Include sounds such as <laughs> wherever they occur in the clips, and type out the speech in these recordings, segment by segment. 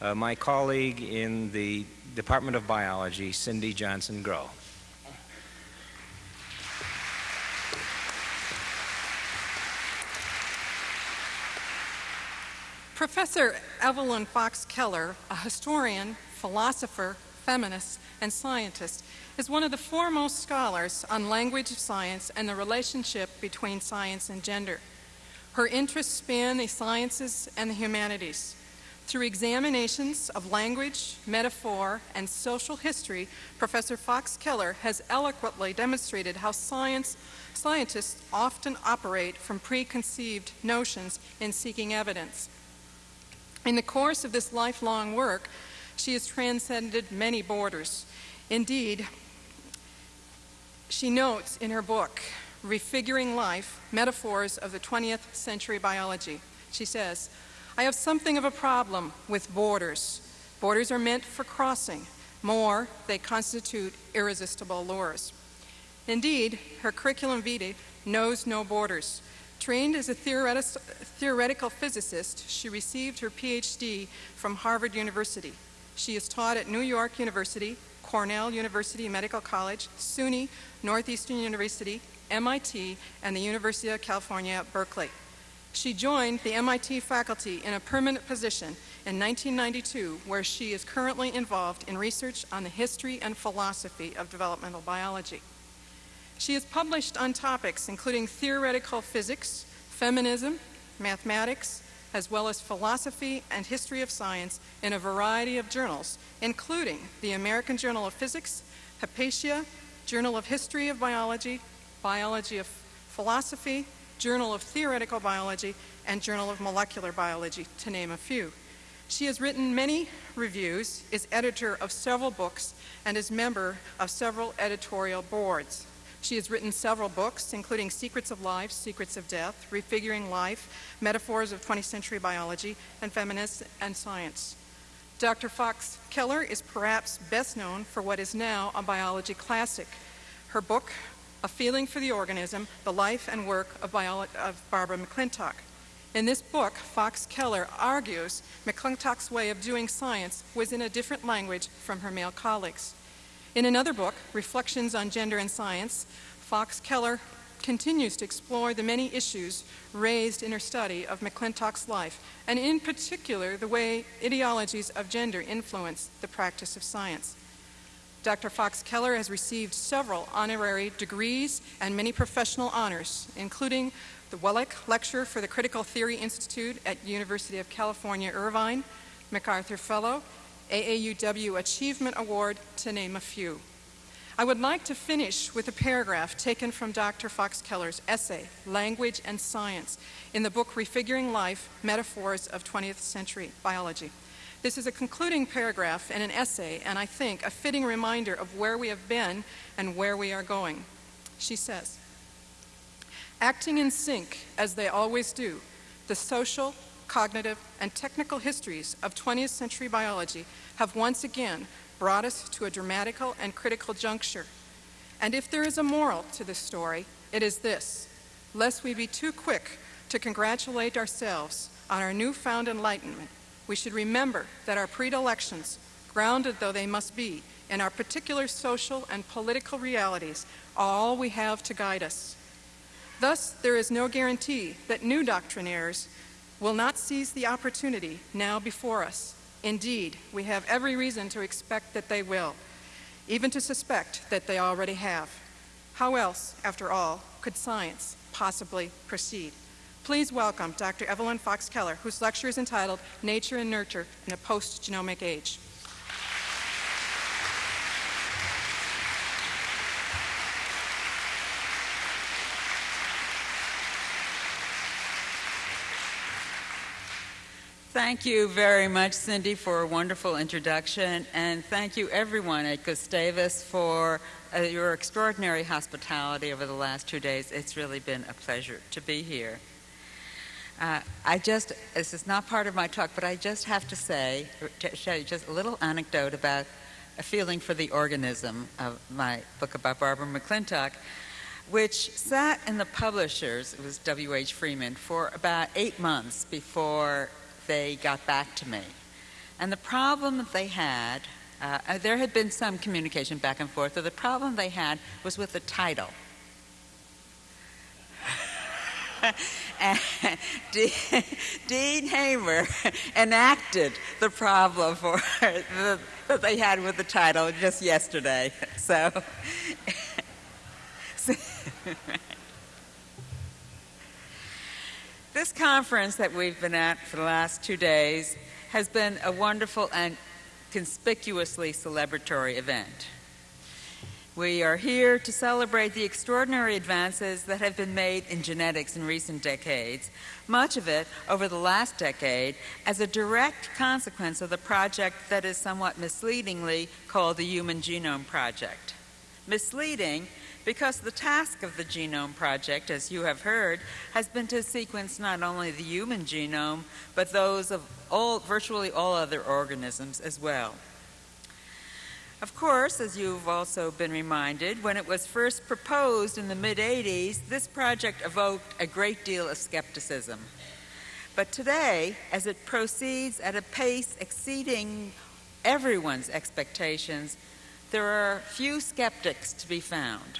uh, my colleague in the Department of Biology, Cindy Johnson-Groh. Professor Evelyn Fox Keller, a historian, philosopher, feminist, and scientist, is one of the foremost scholars on language of science and the relationship between science and gender. Her interests span the sciences and the humanities. Through examinations of language, metaphor, and social history, Professor Fox Keller has eloquently demonstrated how science, scientists often operate from preconceived notions in seeking evidence. In the course of this lifelong work, she has transcended many borders. Indeed, she notes in her book, Refiguring Life, Metaphors of the 20th Century Biology, she says, I have something of a problem with borders. Borders are meant for crossing. More, they constitute irresistible lures. Indeed, her curriculum vitae knows no borders. Trained as a theoretical physicist, she received her PhD from Harvard University. She is taught at New York University, Cornell University Medical College, SUNY, Northeastern University, MIT, and the University of California Berkeley. She joined the MIT faculty in a permanent position in 1992, where she is currently involved in research on the history and philosophy of developmental biology. She has published on topics including theoretical physics, feminism, mathematics, as well as philosophy and history of science in a variety of journals, including the American Journal of Physics, Hypatia, Journal of History of Biology, Biology of Philosophy, Journal of Theoretical Biology, and Journal of Molecular Biology, to name a few. She has written many reviews, is editor of several books, and is member of several editorial boards. She has written several books, including Secrets of Life, Secrets of Death, Refiguring Life, Metaphors of 20th Century Biology, and Feminist and Science. Dr. Fox Keller is perhaps best known for what is now a biology classic. Her book, A Feeling for the Organism, The Life and Work of, of Barbara McClintock. In this book, Fox Keller argues McClintock's way of doing science was in a different language from her male colleagues. In another book, Reflections on Gender and Science, Fox Keller continues to explore the many issues raised in her study of McClintock's life, and in particular, the way ideologies of gender influence the practice of science. Dr. Fox Keller has received several honorary degrees and many professional honors, including the Wellek Lecture for the Critical Theory Institute at University of California, Irvine, MacArthur Fellow, AAUW Achievement Award, to name a few. I would like to finish with a paragraph taken from Dr. Fox Keller's essay, Language and Science, in the book Refiguring Life, Metaphors of 20th Century Biology. This is a concluding paragraph in an essay, and I think a fitting reminder of where we have been and where we are going. She says, Acting in sync, as they always do, the social, cognitive, and technical histories of 20th century biology have once again brought us to a dramatical and critical juncture. And if there is a moral to this story, it is this, lest we be too quick to congratulate ourselves on our newfound enlightenment, we should remember that our predilections, grounded though they must be in our particular social and political realities, are all we have to guide us. Thus, there is no guarantee that new doctrinaires will not seize the opportunity now before us. Indeed, we have every reason to expect that they will, even to suspect that they already have. How else, after all, could science possibly proceed? Please welcome Dr. Evelyn Fox Keller, whose lecture is entitled Nature and Nurture in a Post-Genomic Age. Thank you very much, Cindy, for a wonderful introduction, and thank you everyone at Gustavus for uh, your extraordinary hospitality over the last two days. It's really been a pleasure to be here. Uh, I just, this is not part of my talk, but I just have to say, to show you just a little anecdote about a feeling for the organism of my book about Barbara McClintock, which sat in the publishers, it was W.H. Freeman, for about eight months before they got back to me. And the problem that they had, uh, uh, there had been some communication back and forth, but the problem they had was with the title. <laughs> Dean Hamer enacted the problem for the, that they had with the title just yesterday. So, <laughs> this conference that we've been at for the last two days has been a wonderful and conspicuously celebratory event. We are here to celebrate the extraordinary advances that have been made in genetics in recent decades, much of it over the last decade, as a direct consequence of the project that is somewhat misleadingly called the Human Genome Project. Misleading because the task of the Genome Project, as you have heard, has been to sequence not only the human genome, but those of all, virtually all other organisms as well. Of course, as you've also been reminded, when it was first proposed in the mid 80s, this project evoked a great deal of skepticism. But today, as it proceeds at a pace exceeding everyone's expectations, there are few skeptics to be found.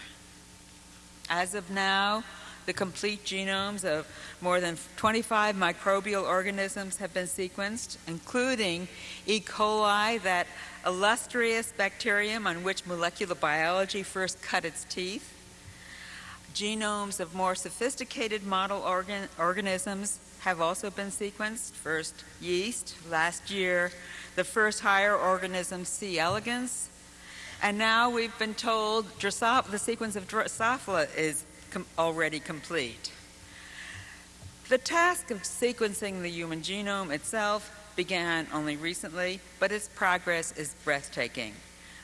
As of now, the complete genomes of more than 25 microbial organisms have been sequenced, including E. coli, that illustrious bacterium on which molecular biology first cut its teeth. Genomes of more sophisticated model organ organisms have also been sequenced. First, yeast, last year, the first higher organism, C. elegans, and now we've been told the sequence of Drosophila is com already complete. The task of sequencing the human genome itself began only recently, but its progress is breathtaking.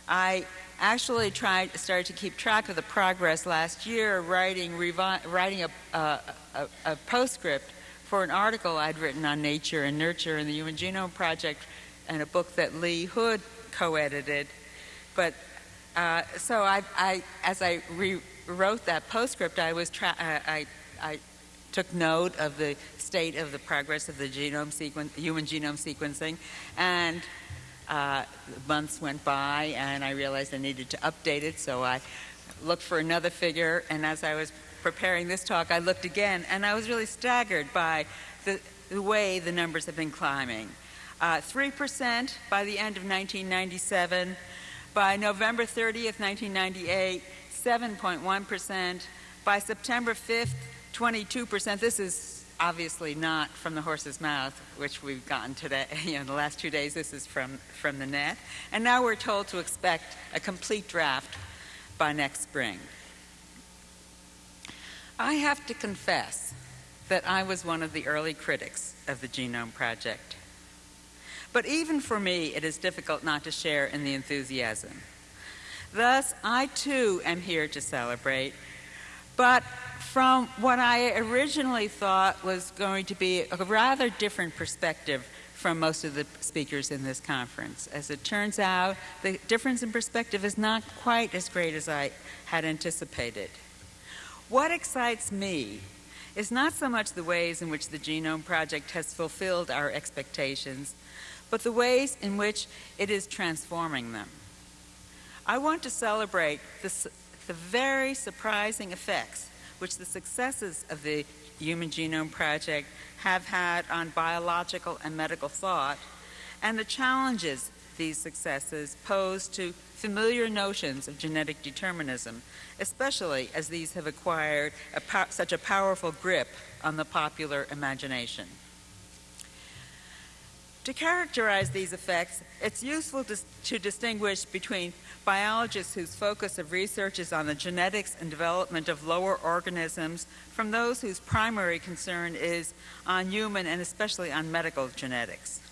I actually tried started to keep track of the progress last year, writing writing a, a, a postscript for an article I'd written on nature and nurture in the Human Genome Project, and a book that Lee Hood co-edited but uh, so I, I, as I rewrote that postscript, I was uh, I, I took note of the state of the progress of the genome human genome sequencing, and uh, months went by, and I realized I needed to update it. So I looked for another figure, and as I was preparing this talk, I looked again, and I was really staggered by the, the way the numbers have been climbing. Uh, 3% by the end of 1997. By November 30th, 1998, 7.1%. By September 5th, 22%. This is obviously not from the horse's mouth, which we've gotten today, <laughs> you know, the last two days. This is from, from the net. And now we're told to expect a complete draft by next spring. I have to confess that I was one of the early critics of the Genome Project. But even for me, it is difficult not to share in the enthusiasm. Thus, I too am here to celebrate, but from what I originally thought was going to be a rather different perspective from most of the speakers in this conference. As it turns out, the difference in perspective is not quite as great as I had anticipated. What excites me is not so much the ways in which the Genome Project has fulfilled our expectations, but the ways in which it is transforming them. I want to celebrate the, the very surprising effects which the successes of the Human Genome Project have had on biological and medical thought, and the challenges these successes pose to familiar notions of genetic determinism, especially as these have acquired a such a powerful grip on the popular imagination. To characterize these effects, it's useful to, to, distinguish between biologists whose focus of research is on the genetics and development of lower organisms from those whose primary concern is on human and especially on medical genetics.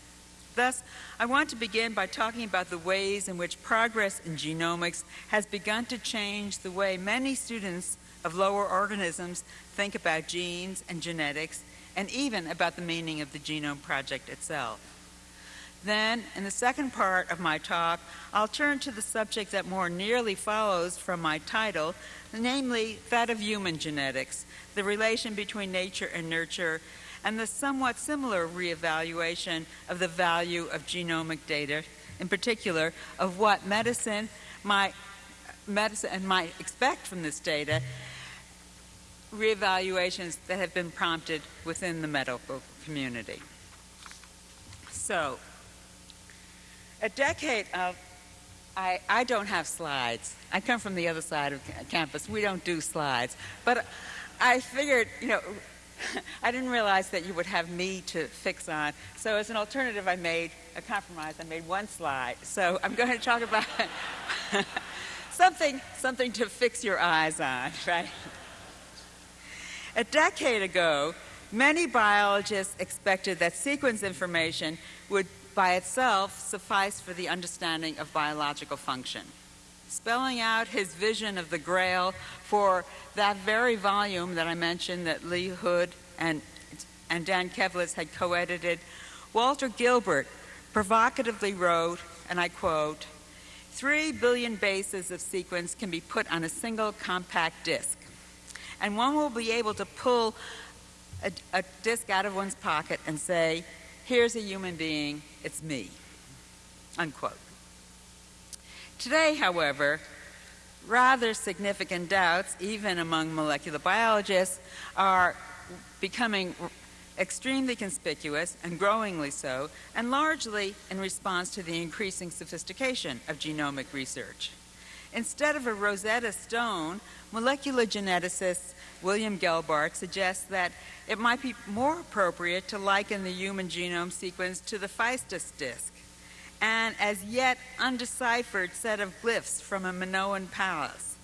Thus, I want to begin by talking about the ways in which progress in genomics has begun to change the way many students of lower organisms think about genes and genetics, and even about the meaning of the Genome Project itself. Then, in the second part of my talk, I'll turn to the subject that more nearly follows from my title, namely that of human genetics, the relation between nature and nurture, and the somewhat similar reevaluation of the value of genomic data, in particular of what medicine might, medicine might expect from this data, reevaluations that have been prompted within the medical community. So, a decade of I, I don't have slides. I come from the other side of campus. We don't do slides. But I figured, you know, <laughs> I didn't realize that you would have me to fix on. So as an alternative, I made a compromise. I made one slide. So I'm going to talk about <laughs> something, something to fix your eyes on, <laughs> right? A decade ago, many biologists expected that sequence information would by itself suffice for the understanding of biological function. Spelling out his vision of the Grail for that very volume that I mentioned that Lee Hood and, and Dan Kevles had co edited, Walter Gilbert provocatively wrote, and I quote, Three billion bases of sequence can be put on a single compact disk, and one will be able to pull a, a disk out of one's pocket and say, Here's a human being, it's me. Unquote. Today, however, rather significant doubts, even among molecular biologists, are becoming extremely conspicuous and growingly so, and largely in response to the increasing sophistication of genomic research. Instead of a Rosetta Stone, molecular geneticist William Gelbart suggests that it might be more appropriate to liken the human genome sequence to the Phaistos disk, an as yet undeciphered set of glyphs from a Minoan palace.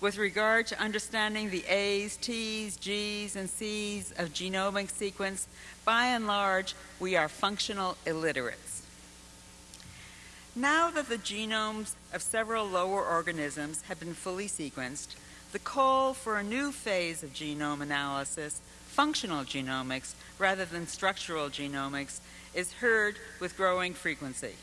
With regard to understanding the A's, T's, G's, and C's of genomic sequence, by and large, we are functional illiterates. Now that the genomes of several lower organisms have been fully sequenced, the call for a new phase of genome analysis, functional genomics rather than structural genomics, is heard with growing frequency.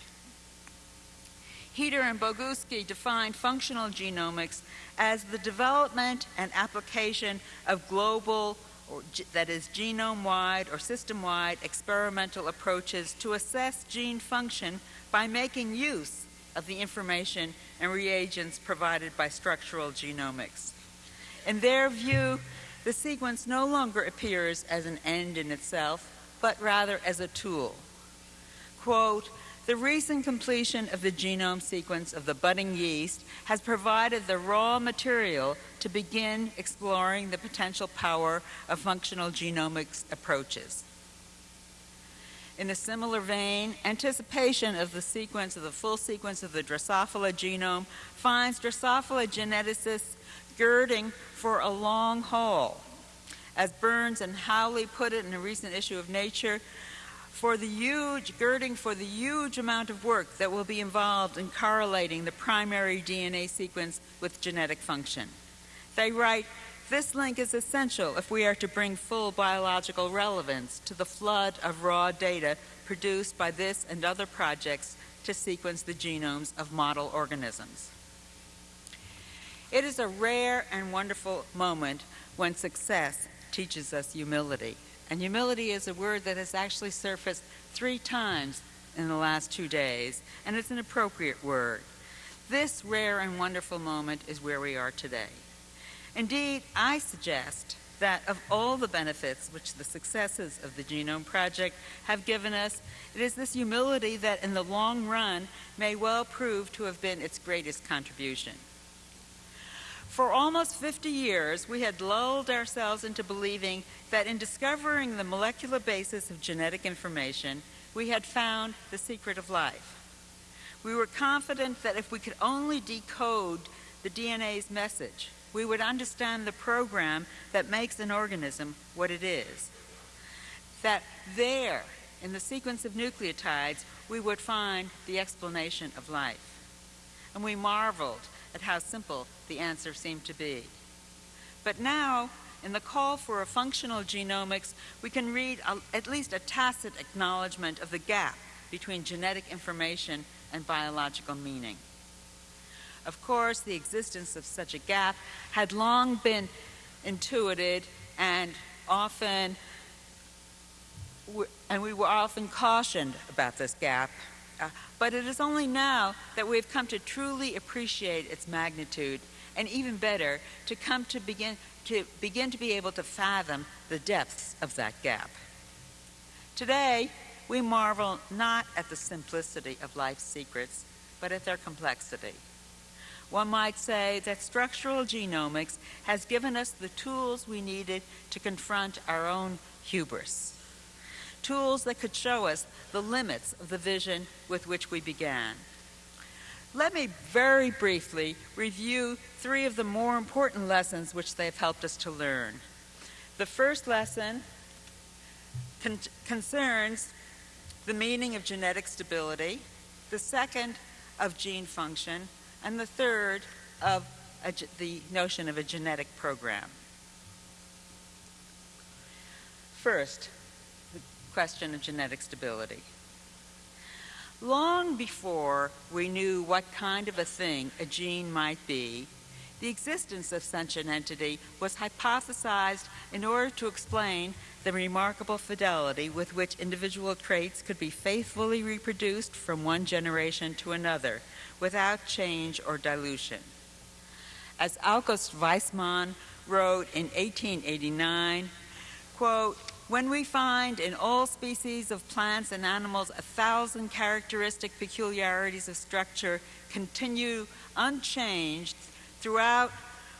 Hieter and Boguski defined functional genomics as the development and application of global, or, that is, genome wide or system wide experimental approaches to assess gene function by making use of the information and reagents provided by structural genomics. In their view, the sequence no longer appears as an end in itself, but rather as a tool. Quote, the recent completion of the genome sequence of the budding yeast has provided the raw material to begin exploring the potential power of functional genomics approaches. In a similar vein, anticipation of the sequence of the full sequence of the Drosophila genome finds Drosophila geneticists girding for a long haul. As Burns and Howley put it in a recent issue of Nature, for the huge girding for the huge amount of work that will be involved in correlating the primary DNA sequence with genetic function. They write, this link is essential if we are to bring full biological relevance to the flood of raw data produced by this and other projects to sequence the genomes of model organisms. It is a rare and wonderful moment when success teaches us humility. And humility is a word that has actually surfaced three times in the last two days, and it's an appropriate word. This rare and wonderful moment is where we are today. Indeed, I suggest that of all the benefits which the successes of the Genome Project have given us, it is this humility that in the long run may well prove to have been its greatest contribution. For almost 50 years, we had lulled ourselves into believing that in discovering the molecular basis of genetic information, we had found the secret of life. We were confident that if we could only decode the DNA's message, we would understand the program that makes an organism what it is. That there, in the sequence of nucleotides, we would find the explanation of life. And we marveled at how simple the answer seemed to be. But now, in the call for a functional genomics, we can read a, at least a tacit acknowledgement of the gap between genetic information and biological meaning. Of course, the existence of such a gap had long been intuited and often and we were often cautioned about this gap. Uh, but it is only now that we have come to truly appreciate its magnitude, and even better, to come to begin to begin to be able to fathom the depths of that gap. Today, we marvel not at the simplicity of life's secrets, but at their complexity. One might say that structural genomics has given us the tools we needed to confront our own hubris. Tools that could show us the limits of the vision with which we began. Let me very briefly review three of the more important lessons which they've helped us to learn. The first lesson con- concerns the meaning of genetic stability, the second of gene function, and the third of the notion of a genetic program. First, question of genetic stability. Long before we knew what kind of a thing a gene might be, the existence of such an entity was hypothesized in order to explain the remarkable fidelity with which individual traits could be faithfully reproduced from one generation to another without change or dilution. As August Weismann wrote in 1889, quote, when we find in all species of plants and animals a thousand characteristic peculiarities of structure continue unchanged throughout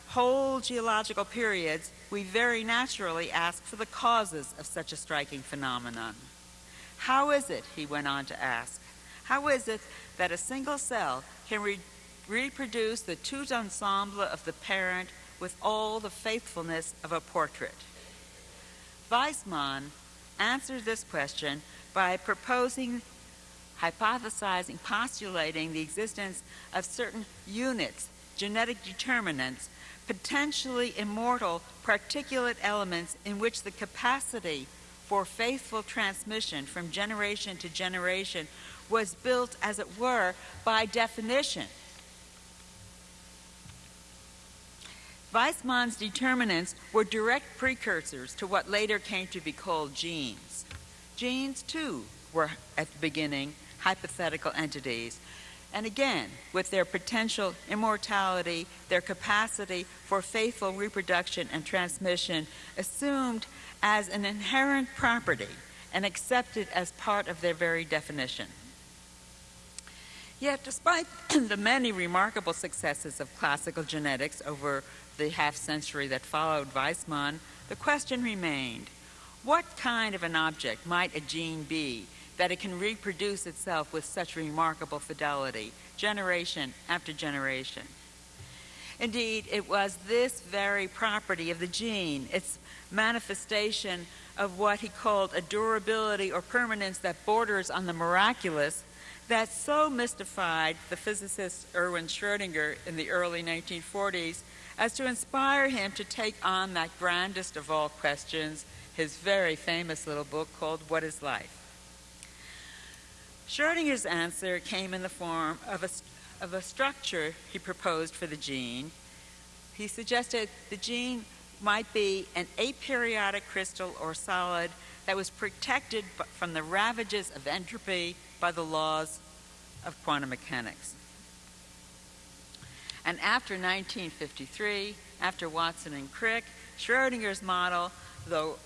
whole geological periods, we very naturally ask for the causes of such a striking phenomenon. How is it, he went on to ask, how is it that a single cell can re- reproduce the tout ensemble of the parent with all the faithfulness of a portrait? Weismann answered this question by proposing, hypothesizing, postulating the existence of certain units, genetic determinants, potentially immortal particulate elements in which the capacity for faithful transmission from generation to generation was built, as it were, by definition. Weismann's determinants were direct precursors to what later came to be called genes. Genes, too, were at the beginning hypothetical entities. And again, with their potential immortality, their capacity for faithful reproduction and transmission assumed as an inherent property and accepted as part of their very definition. Yet, despite <clears throat> the many remarkable successes of classical genetics over the half century that followed Weismann, the question remained what kind of an object might a gene be that it can reproduce itself with such remarkable fidelity, generation after generation? Indeed, it was this very property of the gene, its manifestation of what he called a durability or permanence that borders on the miraculous, that so mystified the physicist Erwin Schrödinger in the early 1940s as to inspire him to take on that grandest of all questions, his very famous little book called What is Life? Schrödinger's answer came in the form of a, of a structure he proposed for the gene. He suggested the gene might be an aperiodic crystal or solid that was protected from the ravages of entropy by the laws of quantum mechanics. And after 1953, after Watson and Crick, Schrodinger's model, though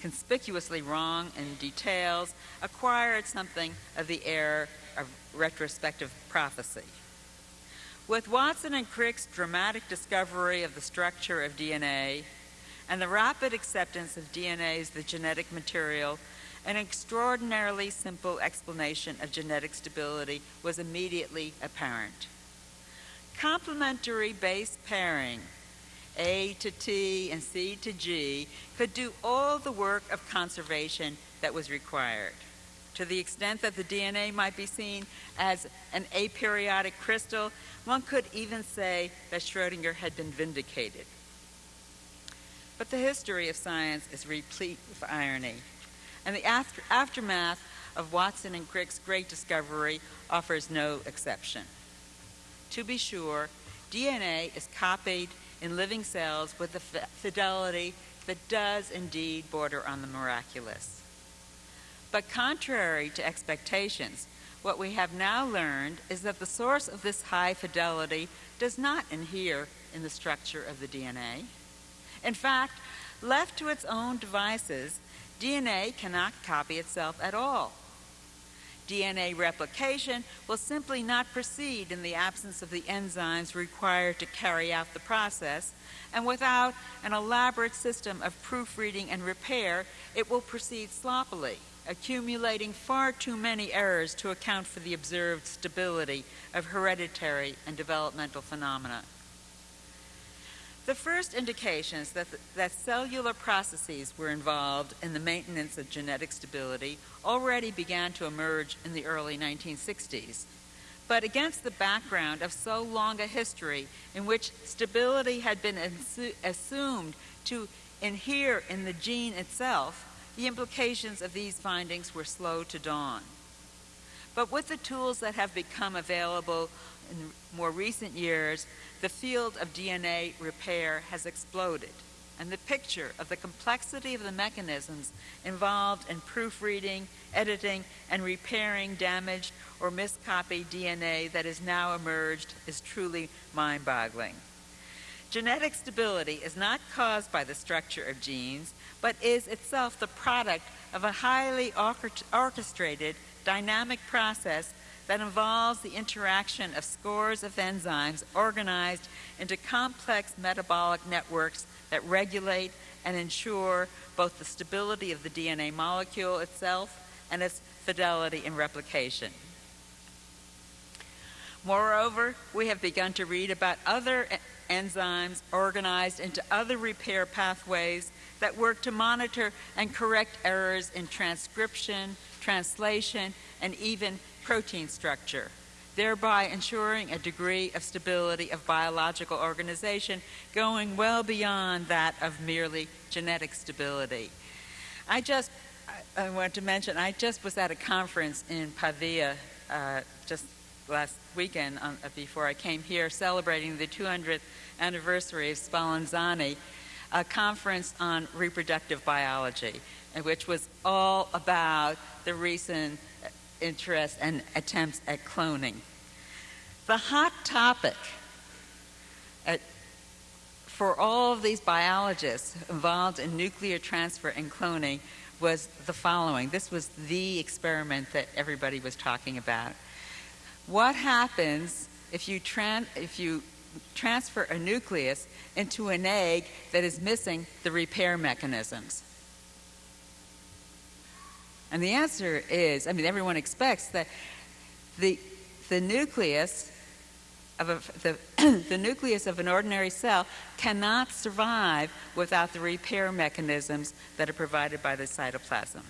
conspicuously wrong in details, acquired something of the air of retrospective prophecy. With Watson and Crick's dramatic discovery of the structure of DNA and the rapid acceptance of DNA as the genetic material, an extraordinarily simple explanation of genetic stability was immediately apparent. Complementary base pairing, A to T and C to G, could do all the work of conservation that was required. To the extent that the DNA might be seen as an aperiodic crystal, one could even say that Schrodinger had been vindicated. But the history of science is replete with irony, and the after- aftermath of Watson and Crick's great discovery offers no exception. To be sure, DNA is copied in living cells with a fidelity that does indeed border on the miraculous. But contrary to expectations, what we have now learned is that the source of this high fidelity does not inhere in the structure of the DNA. In fact, left to its own devices, DNA cannot copy itself at all. DNA replication will simply not proceed in the absence of the enzymes required to carry out the process, and without an elaborate system of proofreading and repair, it will proceed sloppily, accumulating far too many errors to account for the observed stability of hereditary and developmental phenomena. The first indications that, the, that cellular processes were involved in the maintenance of genetic stability already began to emerge in the early 1960s. But against the background of so long a history in which stability had been assumed to inhere in the gene itself, the implications of these findings were slow to dawn. But with the tools that have become available in more recent years, the field of DNA repair has exploded, and the picture of the complexity of the mechanisms involved in proofreading, editing, and repairing damaged or miscopied DNA that has now emerged is truly mind boggling. Genetic stability is not caused by the structure of genes, but is itself the product of a highly orchestrated dynamic process that involves the interaction of scores of enzymes organized into complex metabolic networks that regulate and ensure both the stability of the DNA molecule itself and its fidelity in replication. Moreover, we have begun to read about other enzymes organized into other repair pathways that work to monitor and correct errors in transcription, translation, and even protein structure, thereby ensuring a degree of stability of biological organization going well beyond that of merely genetic stability. I just I want to mention, I just was at a conference in Pavia uh, just last weekend on, uh, before I came here celebrating the 200th anniversary of Spallanzani, a conference on reproductive biology, which was all about the recent interest and attempts at cloning. The hot topic at, for all of these biologists involved in nuclear transfer and cloning was the following. This was the experiment that everybody was talking about. What happens if you, if you transfer a nucleus into an egg that is missing the repair mechanisms? And the answer is, I mean, everyone expects that the, the nucleus of a, the, <clears throat> the nucleus of an ordinary cell cannot survive without the repair mechanisms that are provided by the cytoplasm.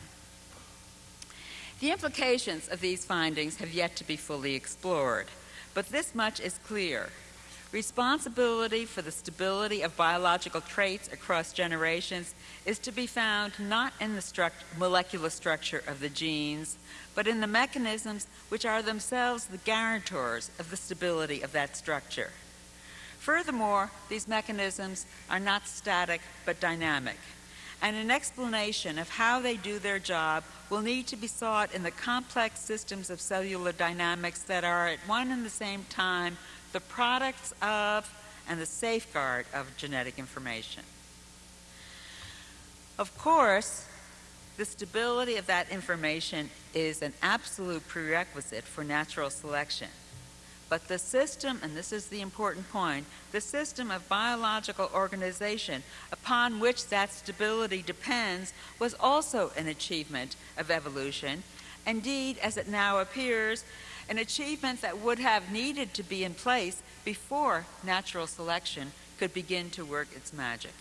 The implications of these findings have yet to be fully explored, but this much is clear. Responsibility for the stability of biological traits across generations is to be found not in the struct molecular structure of the genes, but in the mechanisms which are themselves the guarantors of the stability of that structure. Furthermore, these mechanisms are not static but dynamic, and an explanation of how they do their job will need to be sought in the complex systems of cellular dynamics that are at one and the same time the products of and the safeguard of genetic information. Of course, the stability of that information is an absolute prerequisite for natural selection. But the system, and this is the important point, the system of biological organization upon which that stability depends was also an achievement of evolution. Indeed, as it now appears, an achievement that would have needed to be in place before natural selection could begin to work its magic.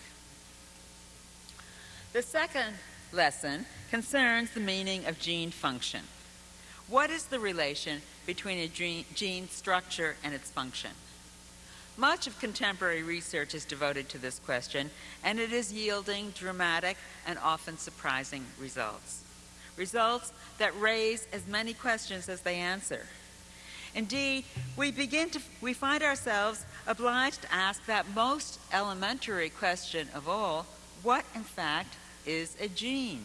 The second lesson concerns the meaning of gene function. What is the relation between a gene, structure and its function? Much of contemporary research is devoted to this question, and it is yielding dramatic and often surprising results. Results that raise as many questions as they answer. Indeed, we begin to we find ourselves obliged to ask that most elementary question of all, what in fact is a gene?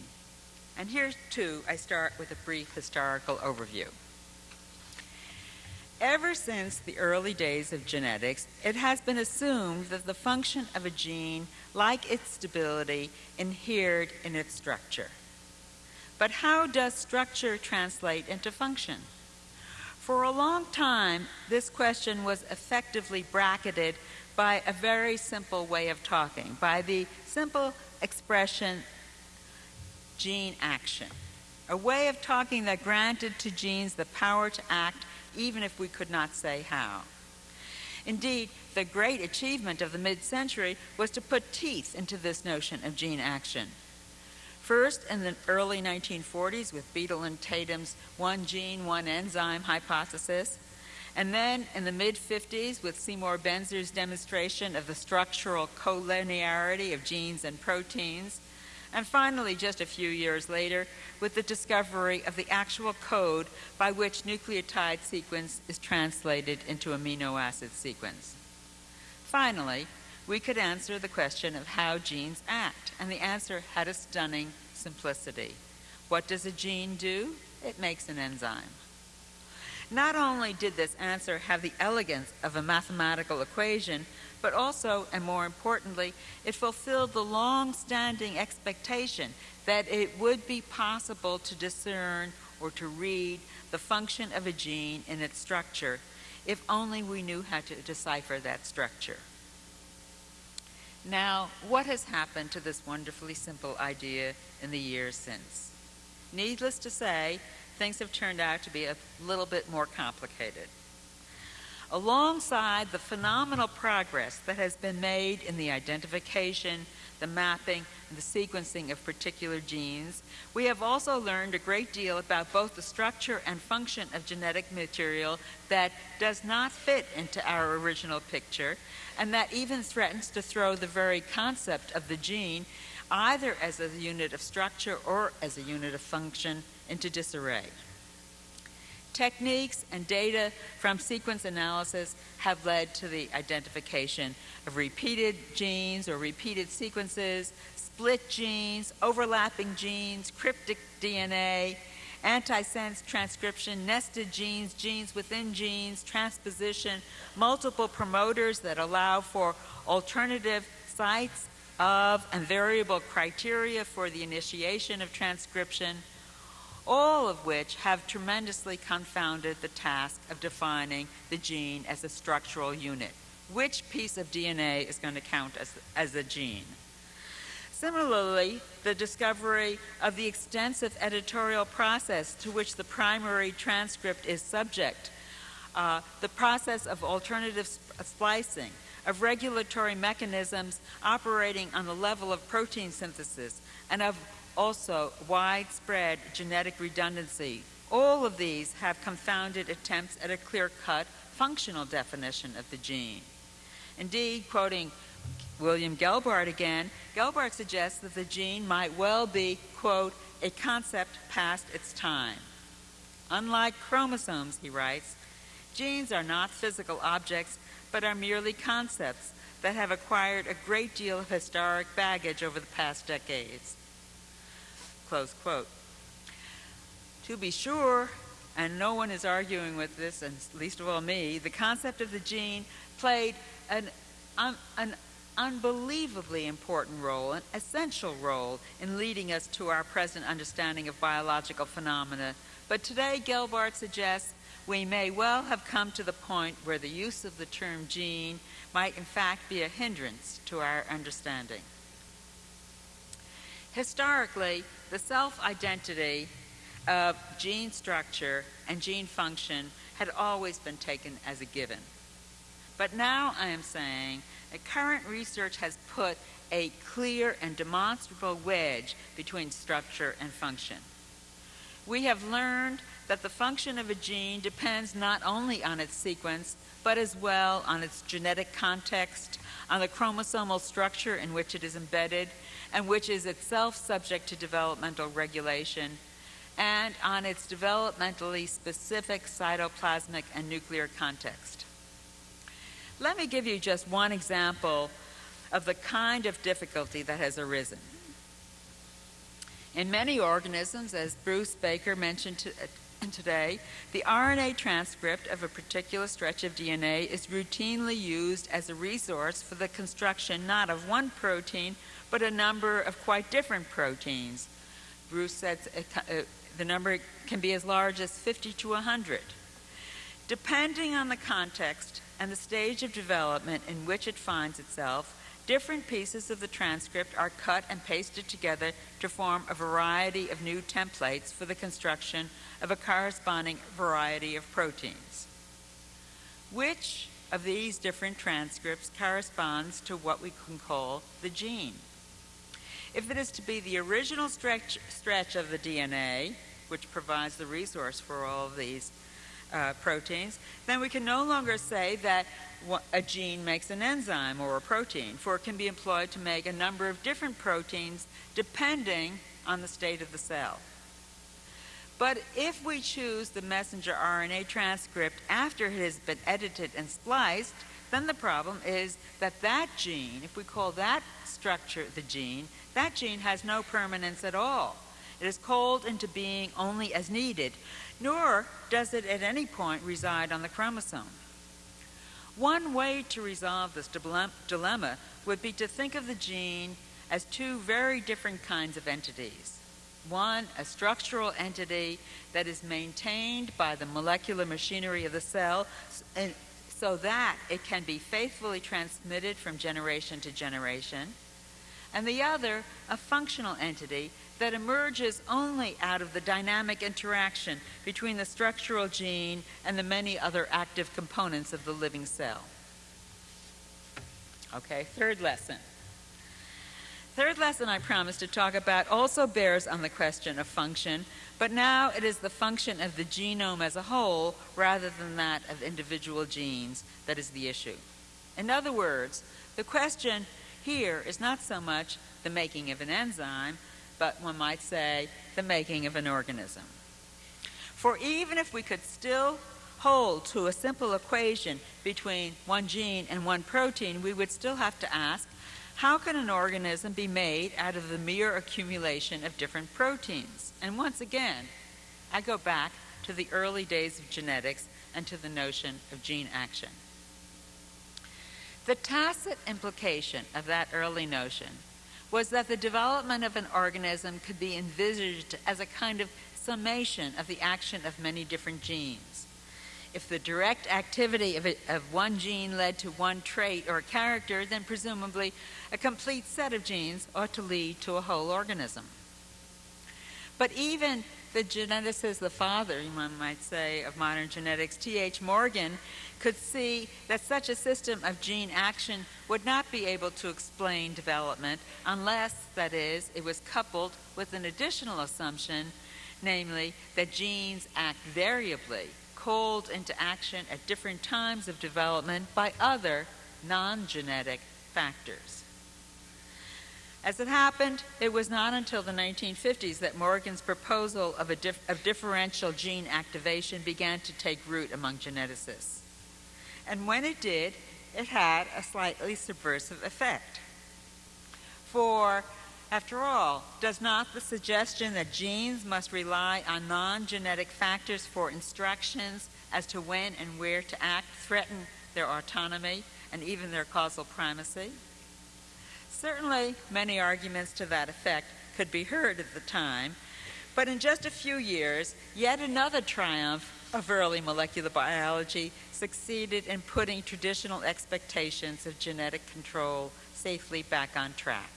And here, too, I start with a brief historical overview. Ever since the early days of genetics, it has been assumed that the function of a gene, like its stability, inhered in its structure. But how does structure translate into function? For a long time, this question was effectively bracketed by a very simple way of talking, by the simple expression gene action, a way of talking that granted to genes the power to act even if we could not say how. Indeed, the great achievement of the mid century was to put teeth into this notion of gene action. First, in the early 1940s, with Beadle and Tatum's one gene, one enzyme hypothesis, and then in the mid 50s, with Seymour Benzer's demonstration of the structural collinearity of genes and proteins, and finally, just a few years later, with the discovery of the actual code by which nucleotide sequence is translated into amino acid sequence. Finally, we could answer the question of how genes act, and the answer had a stunning simplicity. What does a gene do? It makes an enzyme. Not only did this answer have the elegance of a mathematical equation, but also, and more importantly, it fulfilled the long standing expectation that it would be possible to discern or to read the function of a gene in its structure if only we knew how to decipher that structure. Now, what has happened to this wonderfully simple idea in the years since? Needless to say, things have turned out to be a little bit more complicated. Alongside the phenomenal progress that has been made in the identification, the mapping, and the sequencing of particular genes, we have also learned a great deal about both the structure and function of genetic material that does not fit into our original picture, and that even threatens to throw the very concept of the gene, either as a unit of structure or as a unit of function, into disarray. Techniques and data from sequence analysis have led to the identification of repeated genes or repeated sequences, split genes, overlapping genes, cryptic DNA, antisense transcription, nested genes, genes within genes, transposition, multiple promoters that allow for alternative sites of and variable criteria for the initiation of transcription all of which have tremendously confounded the task of defining the gene as a structural unit. Which piece of DNA is going to count as, as a gene? Similarly, the discovery of the extensive editorial process to which the primary transcript is subject, uh, the process of alternative splicing, of regulatory mechanisms operating on the level of protein synthesis, and of also widespread genetic redundancy. All of these have confounded attempts at a clear cut functional definition of the gene. Indeed, quoting William Gelbart again, Gelbart suggests that the gene might well be, quote, a concept past its time. Unlike chromosomes, he writes, genes are not physical objects, but are merely concepts that have acquired a great deal of historic baggage over the past decades. Close quote. To be sure, and no one is arguing with this, and least of all me, the concept of the gene played an, un, an unbelievably important role, an essential role in leading us to our present understanding of biological phenomena. But today, Gelbart suggests we may well have come to the point where the use of the term gene might in fact be a hindrance to our understanding. Historically, the self identity of gene structure and gene function had always been taken as a given. But now I am saying that current research has put a clear and demonstrable wedge between structure and function. We have learned that the function of a gene depends not only on its sequence, but as well on its genetic context, on the chromosomal structure in which it is embedded, and which is itself subject to developmental regulation, and on its developmentally specific cytoplasmic and nuclear context. Let me give you just one example of the kind of difficulty that has arisen. In many organisms, as Bruce Baker mentioned today, the RNA transcript of a particular stretch of DNA is routinely used as a resource for the construction not of one protein, but a number of quite different proteins. Bruce said uh, uh the number can be as large as 50 to 100. Depending on the context and the stage of development in which it finds itself, different pieces of the transcript are cut and pasted together to form a variety of new templates for the construction of a corresponding variety of proteins. Which of these different transcripts corresponds to what we can call the gene? If it is to be the original stretch, stretch of the DNA, which provides the resource for all of these uh, proteins, then we can no longer say that a gene makes an enzyme or a protein, for it can be employed to make a number of different proteins depending on the state of the cell. But if we choose the messenger RNA transcript after it has been edited and spliced, then the problem is that that gene, if we call that structure the gene, that gene has no permanence at all. It is called into being only as needed, nor does it at any point reside on the chromosome. One way to resolve this dilemma would be to think of the gene as two very different kinds of entities. One, a structural entity that is maintained by the molecular machinery of the cell so that it can be faithfully transmitted from generation to generation. And the other, a functional entity that emerges only out of the dynamic interaction between the structural gene and the many other active components of the living cell. Okay, third lesson. Third lesson I promised to talk about also bears on the question of function, but now it is the function of the genome as a whole rather than that of individual genes that is the issue. In other words, the question here is not so much the making of an enzyme, but one might say the making of an organism. For even if we could still hold to a simple equation between one gene and one protein, we would still have to ask how can an organism be made out of the mere accumulation of different proteins? And once again, I go back to the early days of genetics and to the notion of gene action. The tacit implication of that early notion was that the development of an organism could be envisaged as a kind of summation of the action of many different genes. If the direct activity of, of one gene led to one trait or character, then presumably a complete set of genes ought to lead to a whole organism. But even the geneticist, the father, one might say, of modern genetics, T.H. Morgan, could see that such a system of gene action would not be able to explain development unless, that is, it was coupled with an additional assumption, namely that genes act variably, called into action at different times of development by other non-genetic factors. As it happened, it was not until the 1950s that Morgan's proposal of, dif of differential gene activation began to take root among geneticists. And when it did, it had a slightly subversive effect. For, after all, does not the suggestion that genes must rely on non genetic factors for instructions as to when and where to act threaten their autonomy and even their causal primacy? Certainly, many arguments to that effect could be heard at the time, but in just a few years, yet another triumph of early molecular biology succeeded in putting traditional expectations of genetic control safely back on track.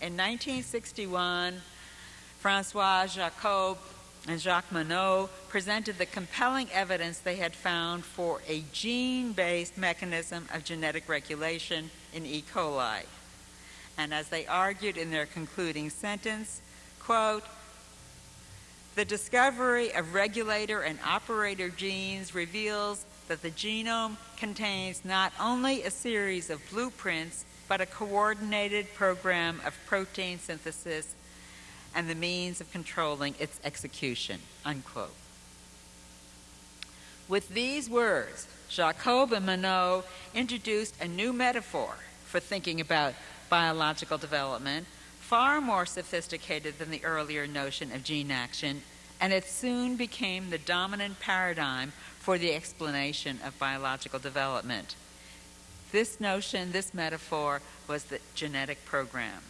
In 1961, Francois Jacob and Jacques Monod presented the compelling evidence they had found for a gene based mechanism of genetic regulation in E. coli. And as they argued in their concluding sentence, quote, the discovery of regulator and operator genes reveals that the genome contains not only a series of blueprints, but a coordinated program of protein synthesis and the means of controlling its execution. Unquote. With these words, Jacob and Monod introduced a new metaphor for thinking about biological development far more sophisticated than the earlier notion of gene action, and it soon became the dominant paradigm for the explanation of biological development. This notion, this metaphor, was the genetic program.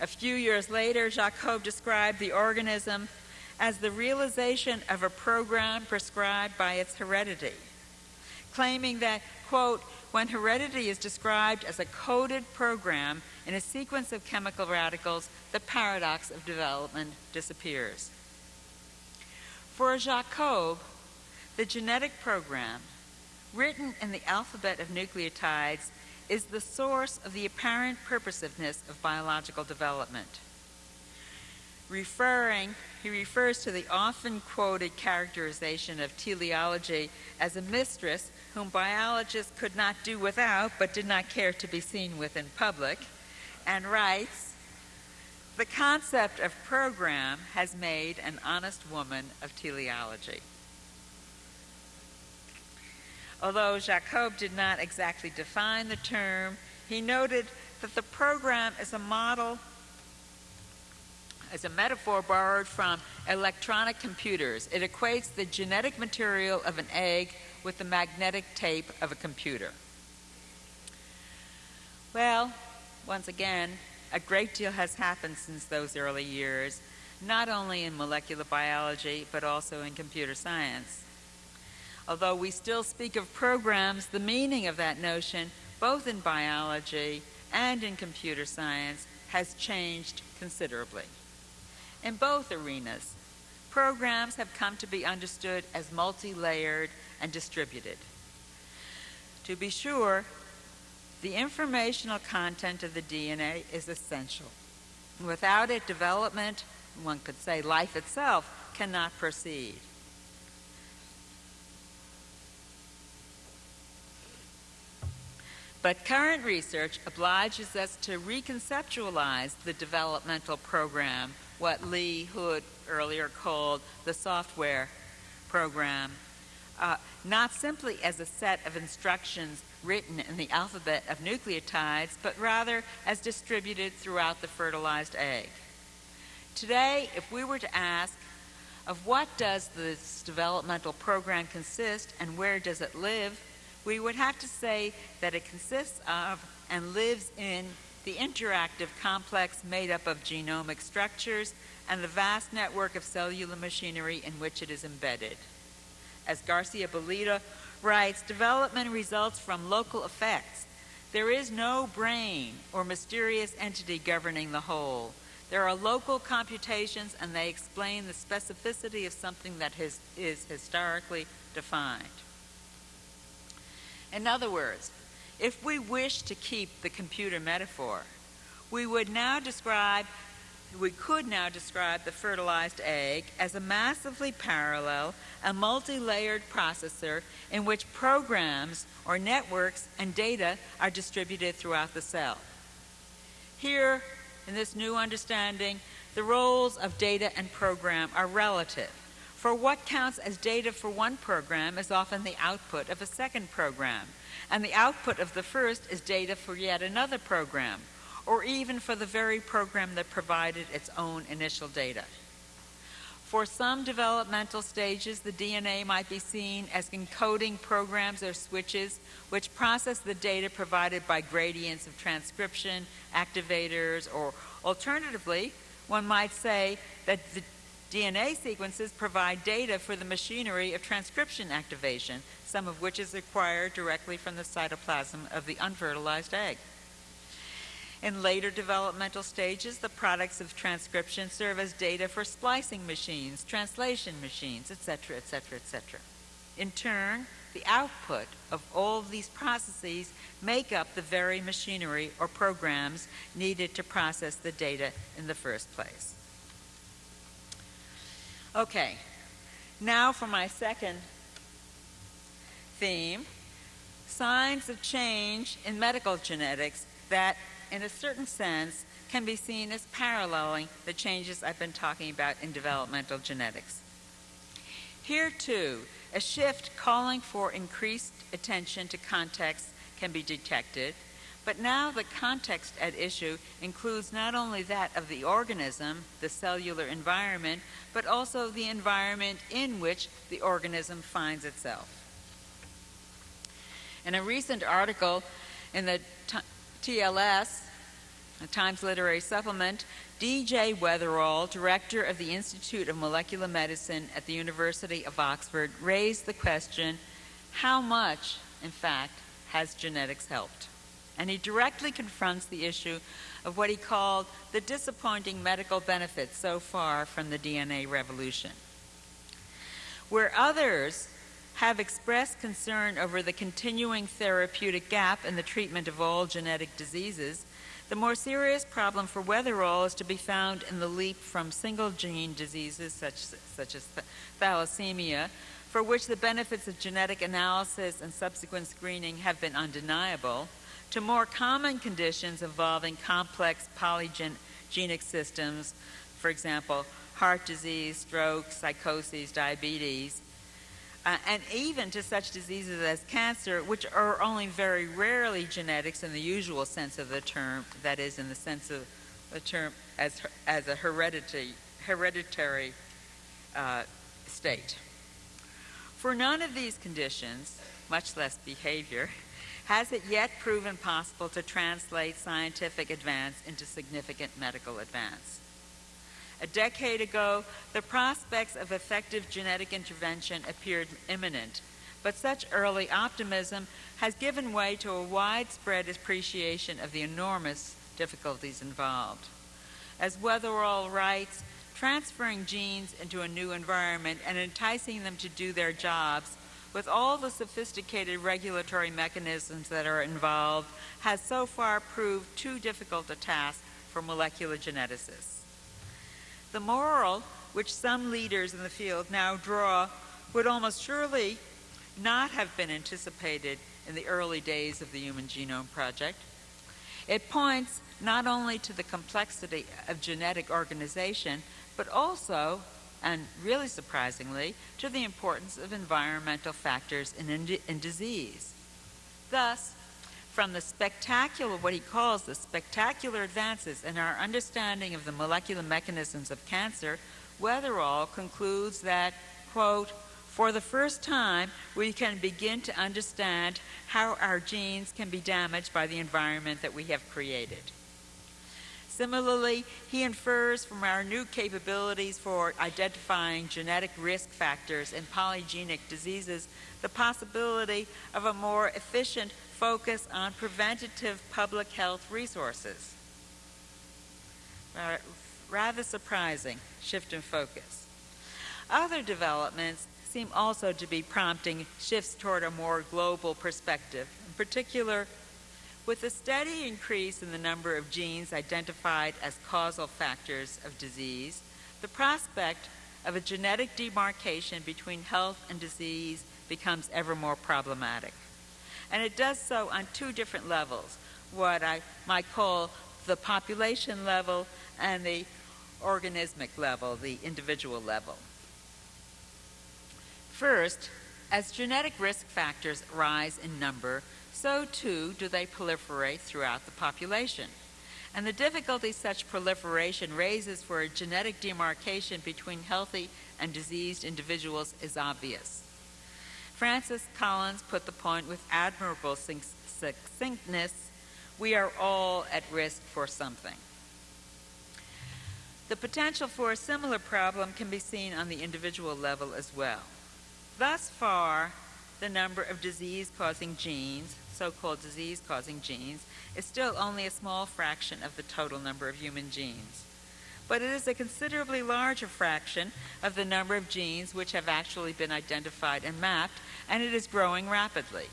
A few years later, Jacob described the organism as the realization of a program prescribed by its heredity, claiming that, quote, when heredity is described as a coded program in a sequence of chemical radicals, the paradox of development disappears. For Jacob, the genetic program, written in the alphabet of nucleotides, is the source of the apparent purposiveness of biological development. Referring, he refers to the often quoted characterization of teleology as a mistress whom biologists could not do without but did not care to be seen with in public, and writes, The concept of program has made an honest woman of teleology. Although Jacob did not exactly define the term, he noted that the program is a model, is a metaphor borrowed from electronic computers. It equates the genetic material of an egg with the magnetic tape of a computer. Well, once again, a great deal has happened since those early years, not only in molecular biology, but also in computer science. Although we still speak of programs, the meaning of that notion, both in biology and in computer science, has changed considerably. In both arenas, programs have come to be understood as multi layered and distributed. To be sure, the informational content of the DNA is essential. Without it, development, one could say life itself, cannot proceed. But current research obliges us to reconceptualize the developmental program, what Lee Hood earlier called the software program, uh, not simply as a set of instructions written in the alphabet of nucleotides, but rather as distributed throughout the fertilized egg. Today, if we were to ask, of what does this developmental program consist and where does it live, we would have to say that it consists of and lives in the interactive complex made up of genomic structures and the vast network of cellular machinery in which it is embedded. As Garcia Bellido writes, development results from local effects. There is no brain or mysterious entity governing the whole. There are local computations and they explain the specificity of something that is, is historically defined. In other words, if we wish to keep the computer metaphor, we would now describe we could now describe the fertilized egg as a massively parallel and multi-layered processor in which programs or networks and data are distributed throughout the cell. Here, in this new understanding, the roles of data and program are relative. For what counts as data for one program is often the output of a second program, and the output of the first is data for yet another program, or even for the very program that provided its own initial data. For some developmental stages, the DNA might be seen as encoding programs or switches which process the data provided by gradients of transcription, activators, or alternatively, one might say that the DNA sequences provide data for the machinery of transcription activation, some of which is acquired directly from the cytoplasm of the unfertilized egg. In later developmental stages, the products of transcription serve as data for splicing machines, translation machines, etc., etc., etc. In turn, the output of all of these processes make up the very machinery or programs needed to process the data in the first place. Okay, now for my second theme signs of change in medical genetics that, in a certain sense, can be seen as paralleling the changes I've been talking about in developmental genetics. Here, too, a shift calling for increased attention to context can be detected, But now the context at issue includes not only that of the organism, the cellular environment, but also the environment in which the organism finds itself. In a recent article in the TLS, the Times Literary Supplement, D.J. Weatherall, director of the Institute of Molecular Medicine at the University of Oxford, raised the question how much, in fact, has genetics helped? And he directly confronts the issue of what he called the disappointing medical benefits so far from the DNA revolution. Where others have expressed concern over the continuing therapeutic gap in the treatment of all genetic diseases, the more serious problem for Weatherall is to be found in the leap from single gene diseases such, such as thalassemia, for which the benefits of genetic analysis and subsequent screening have been undeniable, to more common conditions involving complex polygenic systems, for example, heart disease, stroke, psychosis, diabetes, uh, and even to such diseases as cancer, which are only very rarely genetics in the usual sense of the term, that is, in the sense of the term as, as a hereditary, hereditary uh, state. For none of these conditions, much less behavior, has it yet proven possible to translate scientific advance into significant medical advance. A decade ago, the prospects of effective genetic intervention appeared imminent, but such early optimism has given way to a widespread appreciation of the enormous difficulties involved. As Weatherall writes, transferring genes into a new environment and enticing them to do their jobs with all the sophisticated regulatory mechanisms that are involved has so far proved too difficult a task for molecular geneticists. The moral which some leaders in the field now draw would almost surely not have been anticipated in the early days of the Human Genome Project. It points not only to the complexity of genetic organization, but also, and really surprisingly, to the importance of environmental factors in, in, in disease. Thus, from the spectacular, what he calls the spectacular advances in our understanding of the molecular mechanisms of cancer, Weatherall concludes that, quote, for the first time, we can begin to understand how our genes can be damaged by the environment that we have created. Similarly, he infers from our new capabilities for identifying genetic risk factors in polygenic diseases the possibility of a more efficient focus on preventative public health resources. Rather surprising shift in focus. Other developments seem also to be prompting shifts toward a more global perspective. In particular, with a steady increase in the number of genes identified as causal factors of disease, the prospect of a genetic demarcation between health and disease becomes ever more problematic. And it does so on two different levels what I might call the population level and the organismic level, the individual level. First, as genetic risk factors rise in number, so too do they proliferate throughout the population. And the difficulty such proliferation raises for a genetic demarcation between healthy and diseased individuals is obvious. Francis Collins put the point with admirable succinctness we are all at risk for something. The potential for a similar problem can be seen on the individual level as well. Thus far, the number of disease causing genes, so called disease causing genes, is still only a small fraction of the total number of human genes but it is a considerably larger fraction of the number of genes which have actually been identified and mapped, and it is growing rapidly.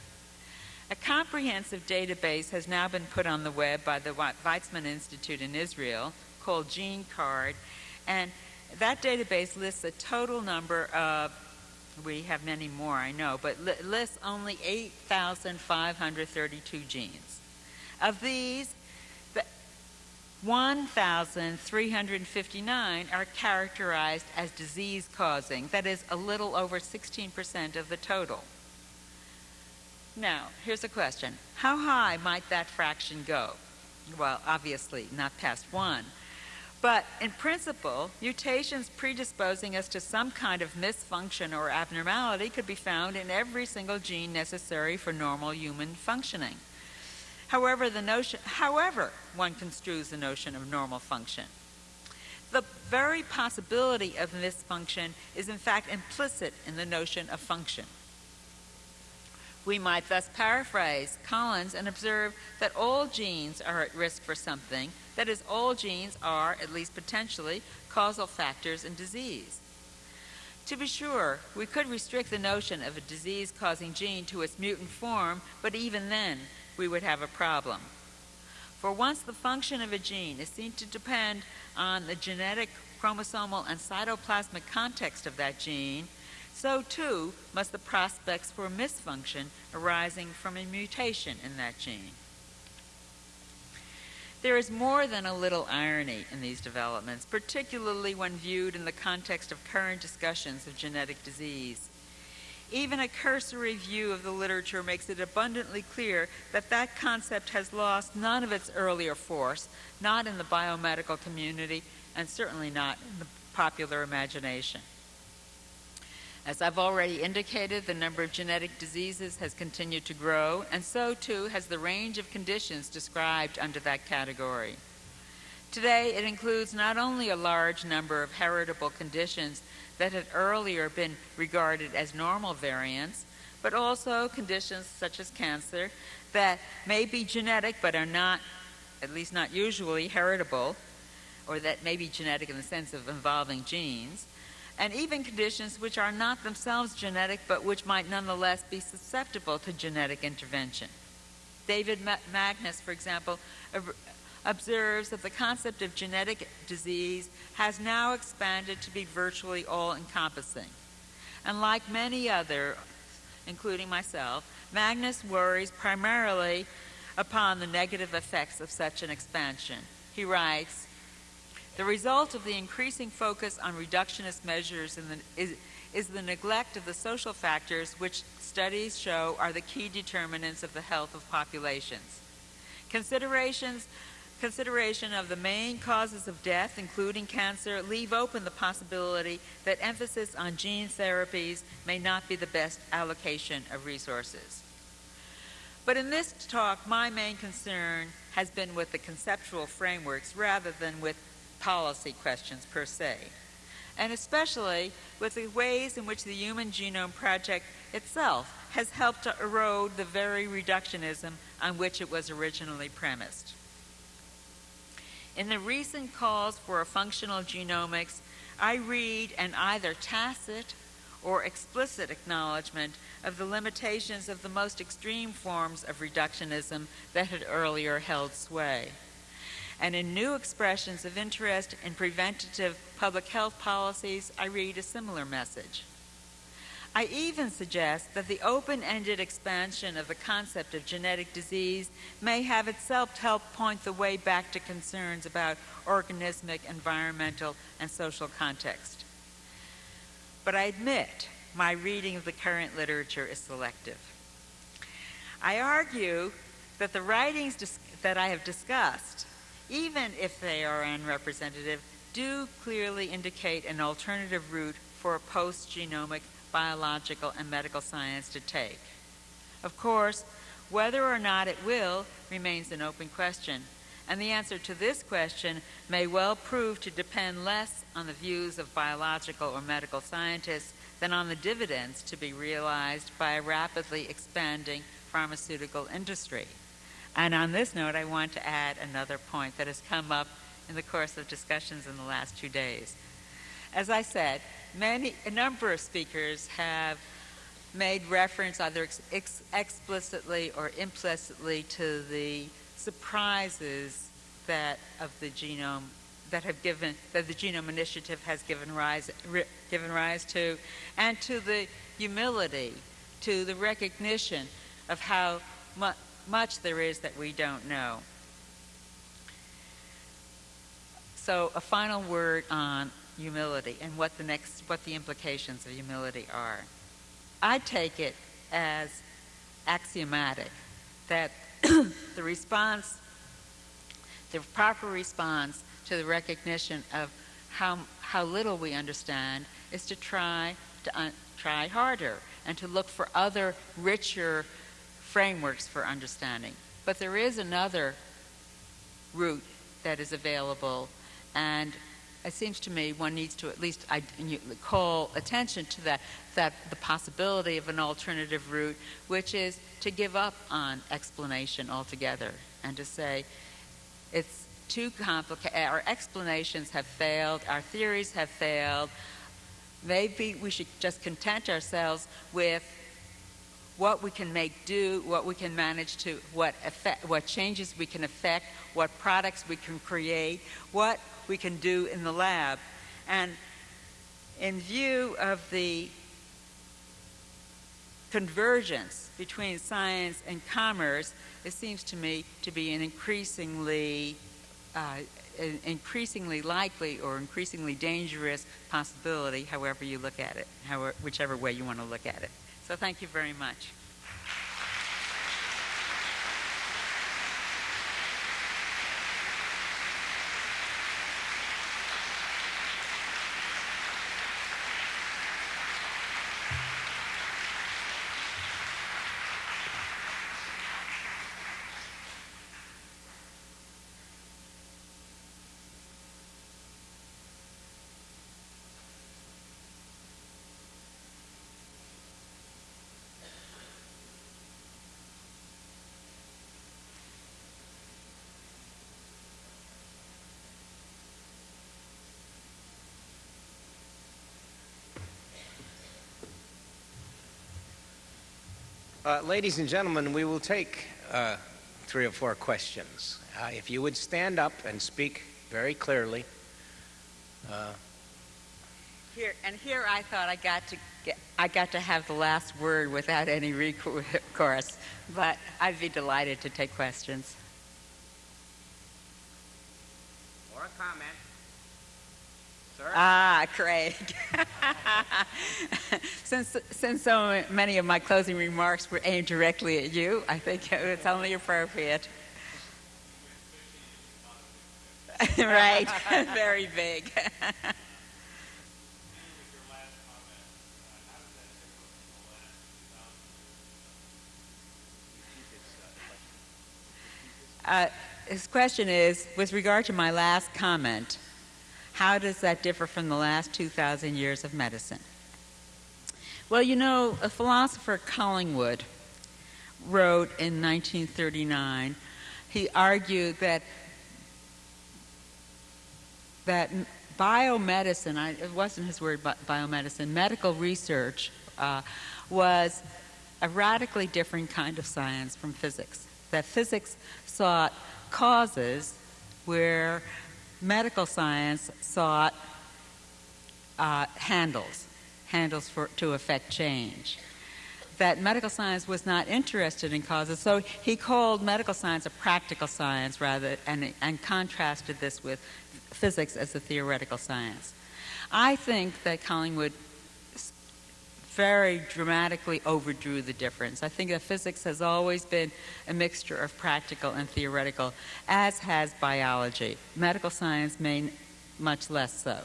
A comprehensive database has now been put on the web by the Weizmann Institute in Israel called GeneCard, and that database lists a total number of we have many more, I know, but lists only 8,532 genes. Of these, 1,359 are characterized as disease causing, that is, a little over 16% of the total. Now, here's a question. How high might that fraction go? Well, obviously, not past 1. But in principle, mutations predisposing us to some kind of misfunction or abnormality could be found in every single gene necessary for normal human functioning. However, the notion, however, one construes the notion of normal function. The very possibility of misfunction is in fact implicit in the notion of function. We might thus paraphrase Collins and observe that all genes are at risk for something, that is, all genes are, at least potentially, causal factors in disease. To be sure, we could restrict the notion of a disease causing gene to its mutant form, but even then, we would have a problem. For once the function of a gene is seen to depend on the genetic, chromosomal, and cytoplasmic context of that gene, so too must the prospects for misfunction arising from a mutation in that gene. There is more than a little irony in these developments, particularly when viewed in the context of current discussions of genetic disease. Even a cursory view of the literature makes it abundantly clear that that concept has lost none of its earlier force, not in the biomedical community, and certainly not in the popular imagination. As I've already indicated, the number of genetic diseases has continued to grow, and so too has the range of conditions described under that category. Today, it includes not only a large number of heritable conditions that had earlier been regarded as normal variants, but also conditions such as cancer that may be genetic but are not, at least not usually, heritable, or that may be genetic in the sense of involving genes, and even conditions which are not themselves genetic but which might nonetheless be susceptible to genetic intervention. David Magnus, for example, observes that the concept of genetic disease has now expanded to be virtually all encompassing. And like many other, including myself, Magnus worries primarily upon the negative effects of such an expansion. He writes, the result of the increasing focus on reductionist measures the, is, is the neglect of the social factors which studies show are the key determinants of the health of populations. Considerations consideration of the main causes of death, including cancer, leave open the possibility that emphasis on gene therapies may not be the best allocation of resources. But in this talk, my main concern has been with the conceptual frameworks rather than with policy questions per se, and especially with the ways in which the Human Genome Project itself has helped to erode the very reductionism on which it was originally premised. In the recent calls for a functional genomics, I read an either tacit or explicit acknowledgement of the limitations of the most extreme forms of reductionism that had earlier held sway and in new expressions of interest in preventative public health policies, I read a similar message. I even suggest that the open-ended expansion of the concept of genetic disease may have itself helped point the way back to concerns about organismic, environmental, and social context. But I admit my reading of the current literature is selective. I argue that the writings that I have discussed even if they are unrepresentative, do clearly indicate an alternative route for a post-genomic biological and medical science to take. Of course, whether or not it will remains an open question, and the answer to this question may well prove to depend less on the views of biological or medical scientists than on the dividends to be realized by a rapidly expanding pharmaceutical industry. And on this note, I want to add another point that has come up in the course of discussions in the last two days. As I said, many, a number of speakers have made reference either ex ex explicitly or implicitly to the surprises that of the genome that have given that the genome initiative has given rise given rise to and to the humility to the recognition of how much much there is that we don't know. So a final word on humility and what the next what the implications of humility are. I take it as axiomatic that <coughs> the response, the proper response to the recognition of how, how little we understand is to try to un- try harder and to look for other richer frameworks for understanding. But there is another route that is available, and it seems to me one needs to at least call attention to that, that the possibility of an alternative route, which is to give up on explanation altogether and to say it's too complicated, our explanations have failed, our theories have failed, maybe we should just content ourselves with what we can make do, what we can manage to, what effect, what changes we can affect, what products we can create, what we can do in the lab. And in view of the convergence between science and commerce, it seems to me to be an increasingly uh, increasingly likely or increasingly dangerous possibility, however you look at it, however, whichever way you want to look at it. So thank you very much. Uh, ladies and gentlemen, we will take uh, three or four questions. Uh, if you would stand up and speak very clearly. Uh, here and here, I thought I got to get, I got to have the last word without any recourse, but I'd be delighted to take questions. Or a comment. Ah, Craig. <laughs> since since so many of my closing remarks were aimed directly at you, I think it's only appropriate. <laughs> right, <laughs> very big. Uh, his question is, with regard to my last comment, how does that differ from the last 2,000 years of medicine? Well, you know, a philosopher, Collingwood, wrote in 1939, he argued that that biomedicine, I, it wasn't his word, biomedicine, medical research uh, was a radically different kind of science from physics. That physics sought causes where medical science sought uh, handles, handles for, to affect change. That medical science was not interested in causes, so he called medical science a practical science rather, and, and contrasted this with physics as a theoretical science. I think that Collingwood very dramatically overdrew the difference. I think that physics has always been a mixture of practical and theoretical, as has biology. Medical science may much less so.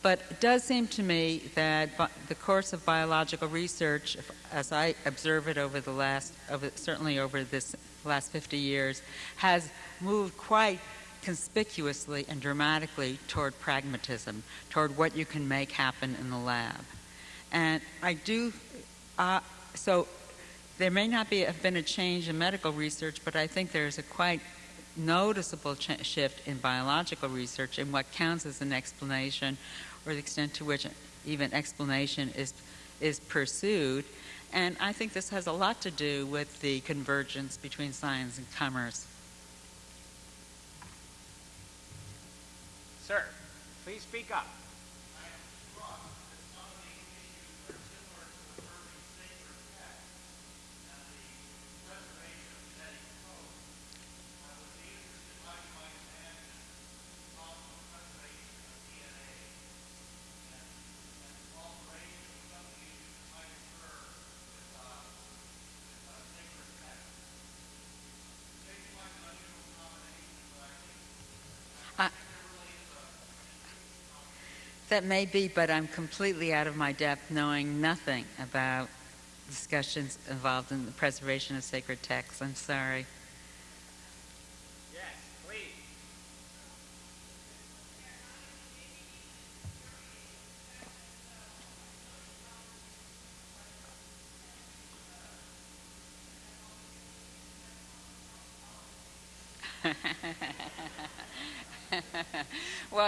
But it does seem to me that the course of biological research, as I observe it over the last, certainly over this last 50 years, has moved quite conspicuously and dramatically toward pragmatism, toward what you can make happen in the lab. And I do, uh, so there may not be have been a change in medical research, but I think there's a quite noticeable shift in biological research in what counts as an explanation, or the extent to which even explanation is is pursued. And I think this has a lot to do with the convergence between science and commerce. Sir, please speak up. That may be, but I'm completely out of my depth knowing nothing about discussions involved in the preservation of sacred texts. I'm sorry. Yes, please.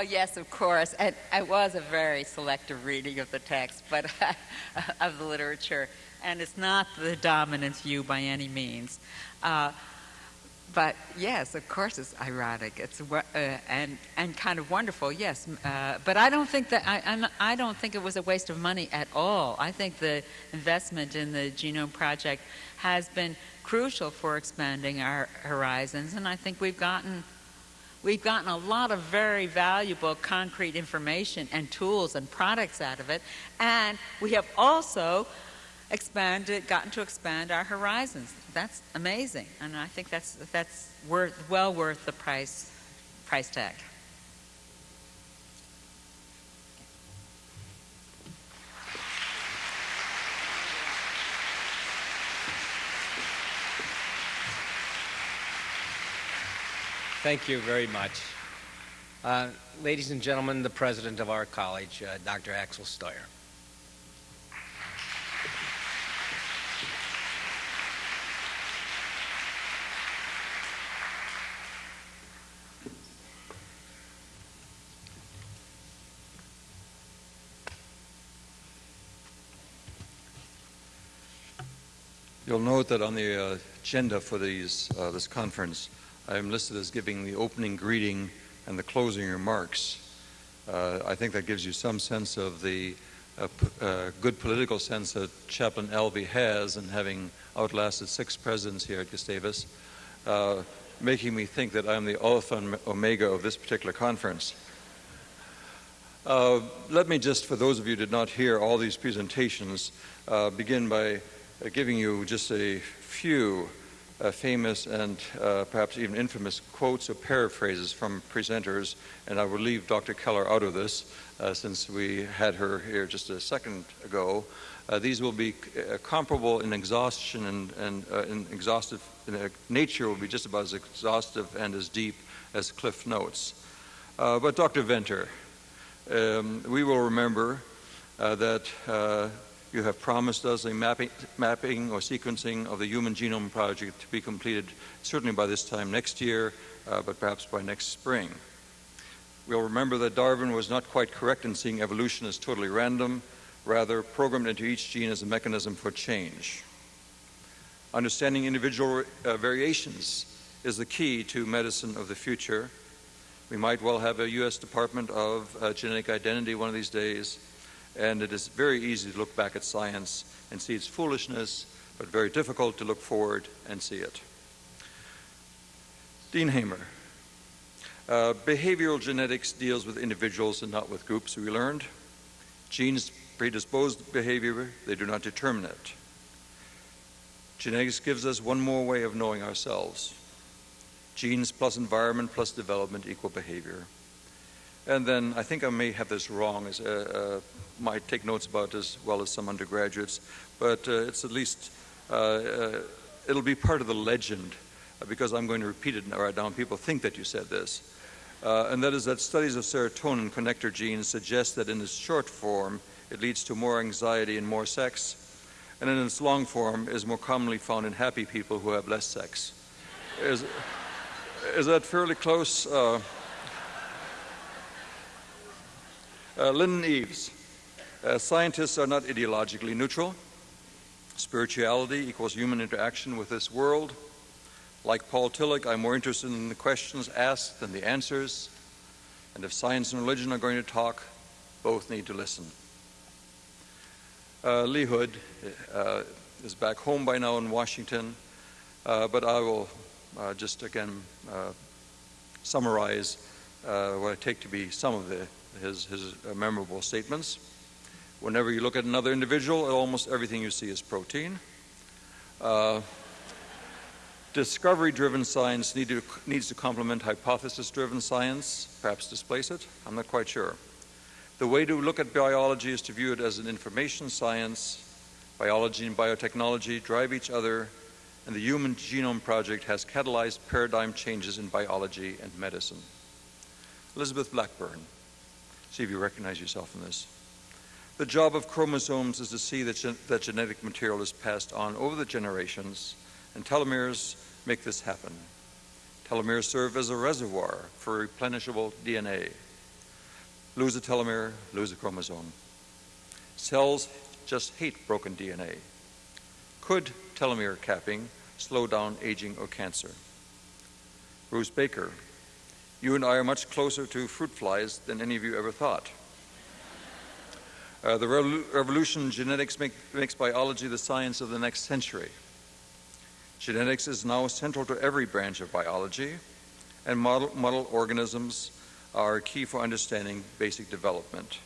Yes, of course. And it was a very selective reading of the text, but <laughs> of the literature, and it's not the dominant view by any means. Uh, but yes, of course, it's ironic. It's uh, and and kind of wonderful. Yes, uh, but I don't think that I I'm, I don't think it was a waste of money at all. I think the investment in the Genome Project has been crucial for expanding our horizons, and I think we've gotten we've gotten a lot of very valuable concrete information and tools and products out of it, and we have also expanded, gotten to expand our horizons. That's amazing, and I think that's that's worth well worth the price price tag. Thank you very much. Uh, ladies and gentlemen, the president of our college, uh, Dr. Axel Steuer. You'll note that on the agenda for these, uh, this conference, I am listed as giving the opening greeting and the closing remarks. Uh, I think that gives you some sense of the uh, uh, good political sense that Chaplain Elvee has in having outlasted six presidents here at Gustavus, uh, making me think that I'm the alpha and omega of this particular conference. let me just, for those of you who did not hear all these presentations, begin by giving you just a few uh, famous and uh, perhaps even infamous quotes or paraphrases from presenters, and I will leave Dr. Keller out of this uh, since we had her here just a second ago. Uh, these will be uh, comparable in exhaustion and, and uh, in exhaustive in nature will be just about as exhaustive and as deep as Cliff Notes. but Dr. Venter, um, we will remember that you have promised us a mapping, mapping, or sequencing of the Human Genome Project to be completed certainly by this time next year, uh, but perhaps by next spring. We'll remember that Darwin was not quite correct in seeing evolution as totally random, rather programmed into each gene as a mechanism for change. Understanding individual uh, variations is the key to medicine of the future. We might well have a U.S. Department of uh, Genetic Identity one of these days, and it is very easy to look back at science and see its foolishness, but very difficult to look forward and see it. Dean Hamer. Uh, behavioral genetics deals with individuals and not with groups, we learned. Genes predispose behavior, they do not determine it. Genetics gives us one more way of knowing ourselves. Genes plus environment plus development equal behavior. And then I think I may have this wrong, as uh, uh, might take notes about as well as some undergraduates, but uh, it's at least, uh, uh, it'll be part of the legend uh, because I'm going to repeat it right now. People think that you said this. and that is that studies of serotonin connector genes suggest that in its short form, it leads to more anxiety and more sex, and in its long form is more commonly found in happy people who have less sex. Is, is that fairly close? Uh, Lyndon Eaves. Uh, scientists are not ideologically neutral. Spirituality equals human interaction with this world. Like Paul Tillich, I'm more interested in the questions asked than the answers. And if science and religion are going to talk, both need to listen. Uh, Lee Hood uh, is back home by now in Washington, uh, but I will uh, just again uh, summarize uh, what I take to be some of the his, his memorable statements. Whenever you look at another individual, almost everything you see is protein. Uh, Discovery-driven science need to, needs to complement hypothesis-driven science, perhaps displace it. I'm not quite sure. The way to look at biology is to view it as an information science. Biology and biotechnology drive each other, and the Human Genome Project has catalyzed paradigm changes in biology and medicine. Elizabeth Blackburn, see if you recognize yourself in this. The job of chromosomes is to see that, gen that genetic material is passed on over the generations, and telomeres make this happen. Telomeres serve as a reservoir for replenishable DNA. Lose a telomere, lose a chromosome. Cells just hate broken DNA. Could telomere capping slow down aging or cancer? Bruce Baker, you and I are much closer to fruit flies than any of you ever thought. Uh, the revolution in genetics make, makes biology the science of the next century. Genetics is now central to every branch of biology, and model, model organisms are key for understanding basic development.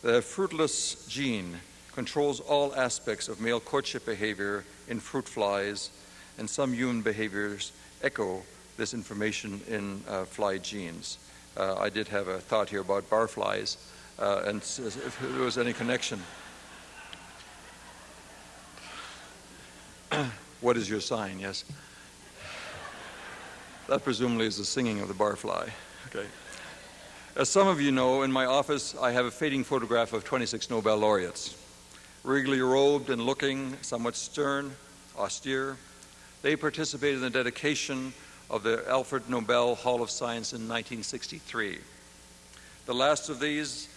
The fruitless gene controls all aspects of male courtship behavior in fruit flies, and some human behaviors echo this information in uh, fly genes. Uh, I did have a thought here about barflies uh, and if there was any connection. <clears throat> what is your sign? Yes. That presumably is the singing of the barfly. Okay. As some of you know, in my office I have a fading photograph of 26 Nobel laureates. Regally robed and looking somewhat stern, austere, they participated in the dedication of the Alfred Nobel Hall of Science in 1963. The last of these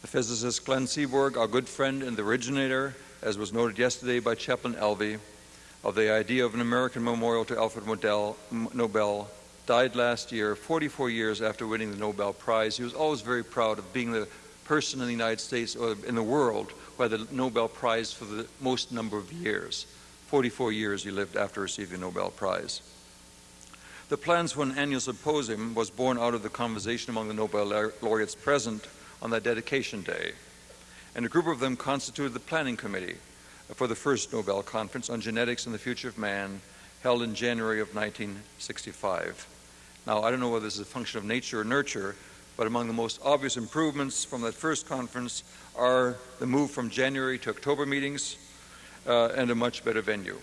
the physicist Glenn Seaborg, our good friend and the originator, as was noted yesterday by Chaplain Elvee, of the idea of an American memorial to Alfred Nobel, died last year, 44 years after winning the Nobel Prize. He was always very proud of being the person in the United States or in the world who had the Nobel Prize for the most number of years. 44 years he lived after receiving the Nobel Prize. The plans for an annual symposium was born out of the conversation among the Nobel laureates present on that dedication day. And a group of them constituted the planning committee for the first Nobel Conference on Genetics and the Future of Man held in January of 1965. Now, I don't know whether this is a function of nature or nurture, but among the most obvious improvements from that first conference are the move from January to October meetings uh, and a much better venue.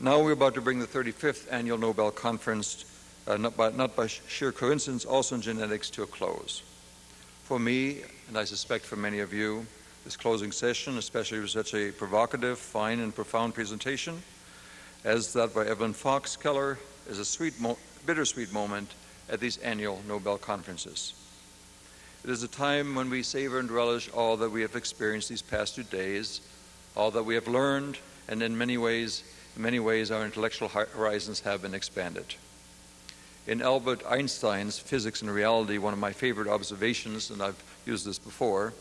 Now we're about to bring the 35th annual Nobel Conference, uh, not, by, not by sheer coincidence, also in genetics, to a close. For me, and I suspect for many of you, this closing session, especially with such a provocative, fine, and profound presentation, as that by Evelyn Fox Keller, is a sweet, mo bittersweet moment at these annual Nobel conferences. It is a time when we savor and relish all that we have experienced these past two days, all that we have learned, and in many ways, in many ways, our intellectual horizons have been expanded. In Albert Einstein's Physics and Reality, one of my favorite observations, and I've used this before,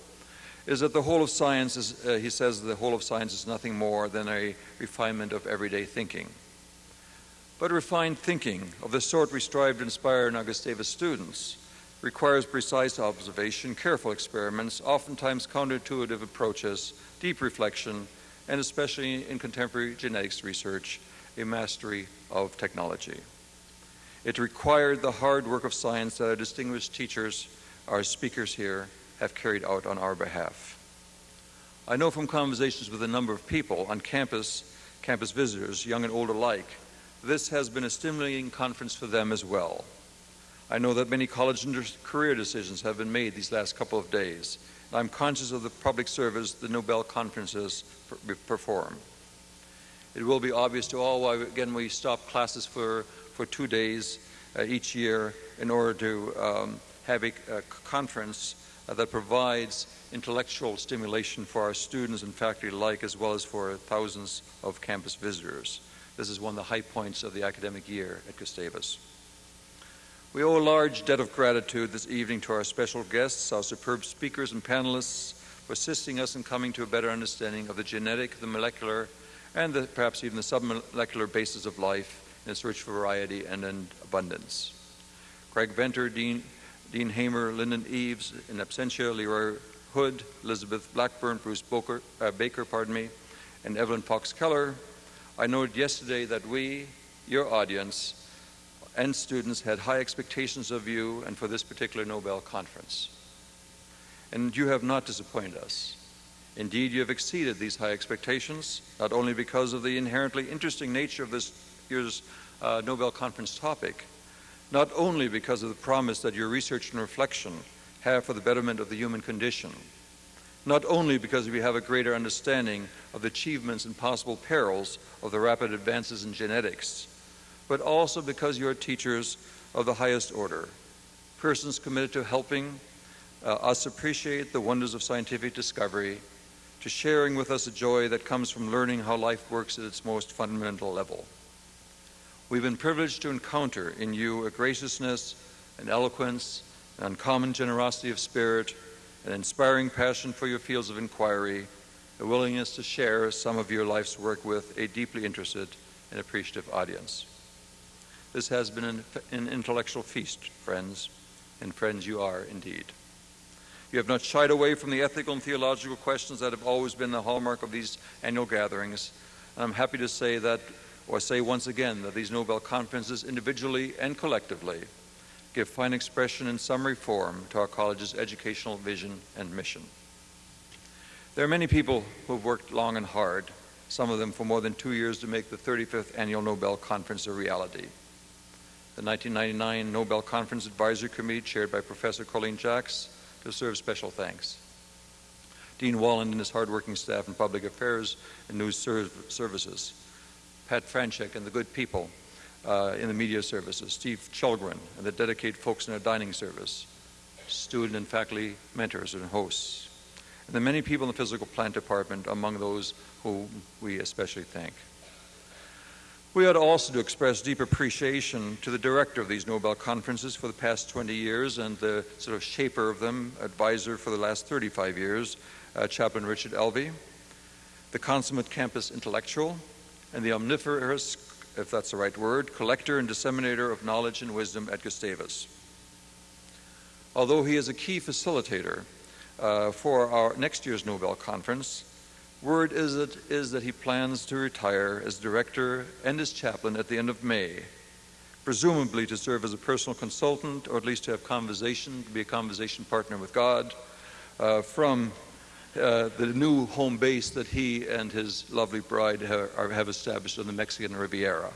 is that the whole of science is, uh, he says, the whole of science is nothing more than a refinement of everyday thinking. But refined thinking, of the sort we strive to inspire in our Gustavus students, requires precise observation, careful experiments, oftentimes counterintuitive approaches, deep reflection, and especially in contemporary genetics research, a mastery of technology. It required the hard work of science that our distinguished teachers, our speakers here, have carried out on our behalf. I know from conversations with a number of people on campus, campus visitors, young and old alike, this has been a stimulating conference for them as well. I know that many college and career decisions have been made these last couple of days. And I'm conscious of the public service the Nobel conferences perform. It will be obvious to all why, again, we stop classes for for two days uh, each year in order to um, have a, a conference uh, that provides intellectual stimulation for our students and faculty alike, as well as for thousands of campus visitors. This is one of the high points of the academic year at Gustavus. We owe a large debt of gratitude this evening to our special guests, our superb speakers and panelists, for assisting us in coming to a better understanding of the genetic, the molecular, and the, perhaps even the submolecular basis of life its rich variety and in abundance. Craig Venter, Dean, Dean Hamer, Lyndon Eaves, in absentia, Leroy Hood, Elizabeth Blackburn, Bruce Boker, uh, Baker, pardon me, and Evelyn Fox Keller. I noted yesterday that we, your audience, and students had high expectations of you and for this particular Nobel conference. and you have not disappointed us. Indeed, you have exceeded these high expectations, not only because of the inherently interesting nature of this year's uh, Nobel Conference topic, not only because of the promise that your research and reflection have for the betterment of the human condition, not only because we have a greater understanding of the achievements and possible perils of the rapid advances in genetics, but also because you are teachers of the highest order, persons committed to helping uh, us appreciate the wonders of scientific discovery, to sharing with us a joy that comes from learning how life works at its most fundamental level. We've been privileged to encounter in you a graciousness, an eloquence, an uncommon generosity of spirit, an inspiring passion for your fields of inquiry, a willingness to share some of your life's work with a deeply interested and appreciative audience. This has been an, an intellectual feast, friends, and friends you are indeed. You have not shied away from the ethical and theological questions that have always been the hallmark of these annual gatherings. And I'm happy to say that, or say once again, that these Nobel conferences, individually and collectively, give fine expression in summary form to our college's educational vision and mission. There are many people who have worked long and hard, some of them for more than two years, to make the 35th Annual Nobel Conference a reality. The 1999 Nobel Conference Advisory Committee, chaired by Professor Colleen Jacks, deserves special thanks. Dean Walland and his hardworking staff in public affairs and news services, Pat Franchek and the good people uh, in the media services, Steve Kjellgren and the dedicated folks in our dining service, student and faculty mentors and hosts, and the many people in the physical plant department among those whom we especially thank. We ought also to express deep appreciation to the director of these Nobel conferences for the past 20 years and the sort of shaper of them, advisor for the last 35 years, uh, Chaplain Richard Elvee, the consummate campus intellectual, and the omnivorous if that's the right word, collector and disseminator of knowledge and wisdom at Gustavus. Although he is a key facilitator uh, for our next year's Nobel Conference, word is that, is that he plans to retire as director and as chaplain at the end of May, presumably to serve as a personal consultant or at least to have conversation, to be a conversation partner with God uh, from uh, the new home base that he and his lovely bride have, have established on the Mexican Riviera.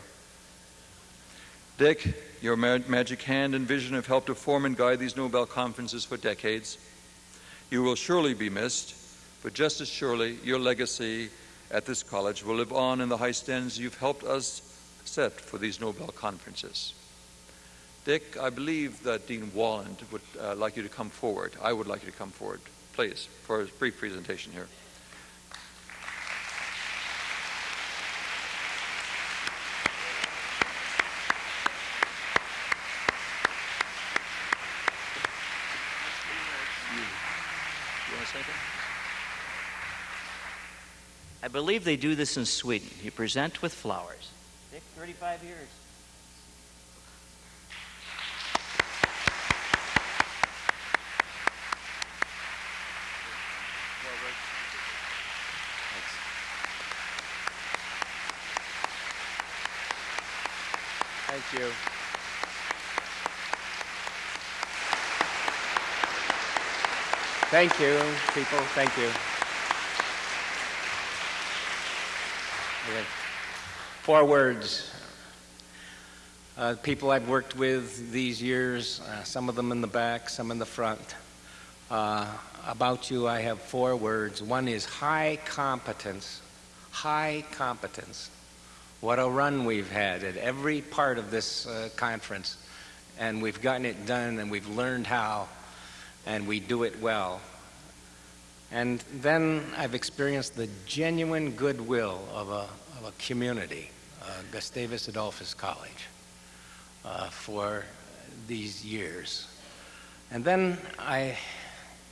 Dick, your ma magic hand and vision have helped to form and guide these Nobel conferences for decades. You will surely be missed, but just as surely your legacy at this college will live on in the high standards you've helped us set for these Nobel conferences. Dick, I believe that Dean Walland would uh, like you to come forward. I would like you to come forward please, for a brief presentation here. I believe they do this in Sweden. You present with flowers. Dick, 35 years. You. Thank you, people. Thank you. Four words. Uh, people I've worked with these years, uh, some of them in the back, some in the front. Uh, about you, I have four words. One is high competence. High competence. What a run we've had at every part of this uh, conference. And we've gotten it done and we've learned how and we do it well. And then I've experienced the genuine goodwill of a, of a community, uh, Gustavus Adolphus College, uh, for these years. And then I,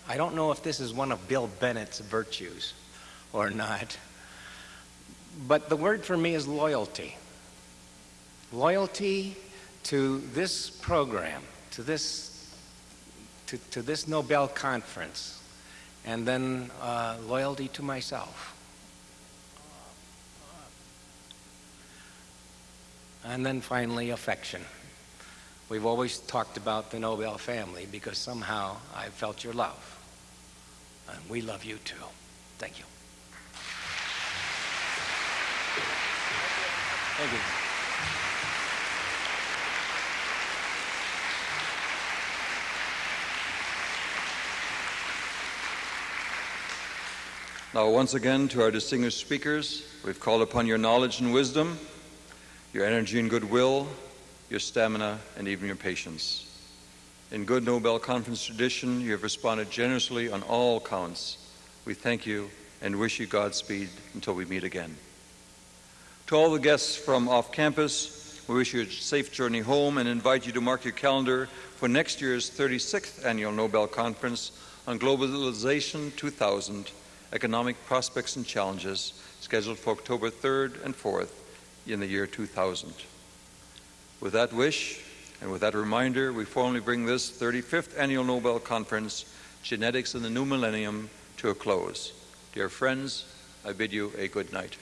I don't know if this is one of Bill Bennett's virtues or not, but the word for me is loyalty. Loyalty to this program, to this, to, to this Nobel conference, and then uh, loyalty to myself. And then finally, affection. We've always talked about the Nobel family because somehow I felt your love. And we love you too. Thank you. Thank you. Now, once again, to our distinguished speakers, we've called upon your knowledge and wisdom, your energy and goodwill, your stamina, and even your patience. In good Nobel Conference tradition, you have responded generously on all counts. We thank you and wish you Godspeed until we meet again. To all the guests from off campus, we wish you a safe journey home and invite you to mark your calendar for next year's 36th Annual Nobel Conference on Globalization 2000 Economic Prospects and Challenges, scheduled for October 3rd and 4th in the year 2000. With that wish and with that reminder, we formally bring this 35th Annual Nobel Conference, Genetics in the New Millennium, to a close. Dear friends, I bid you a good night.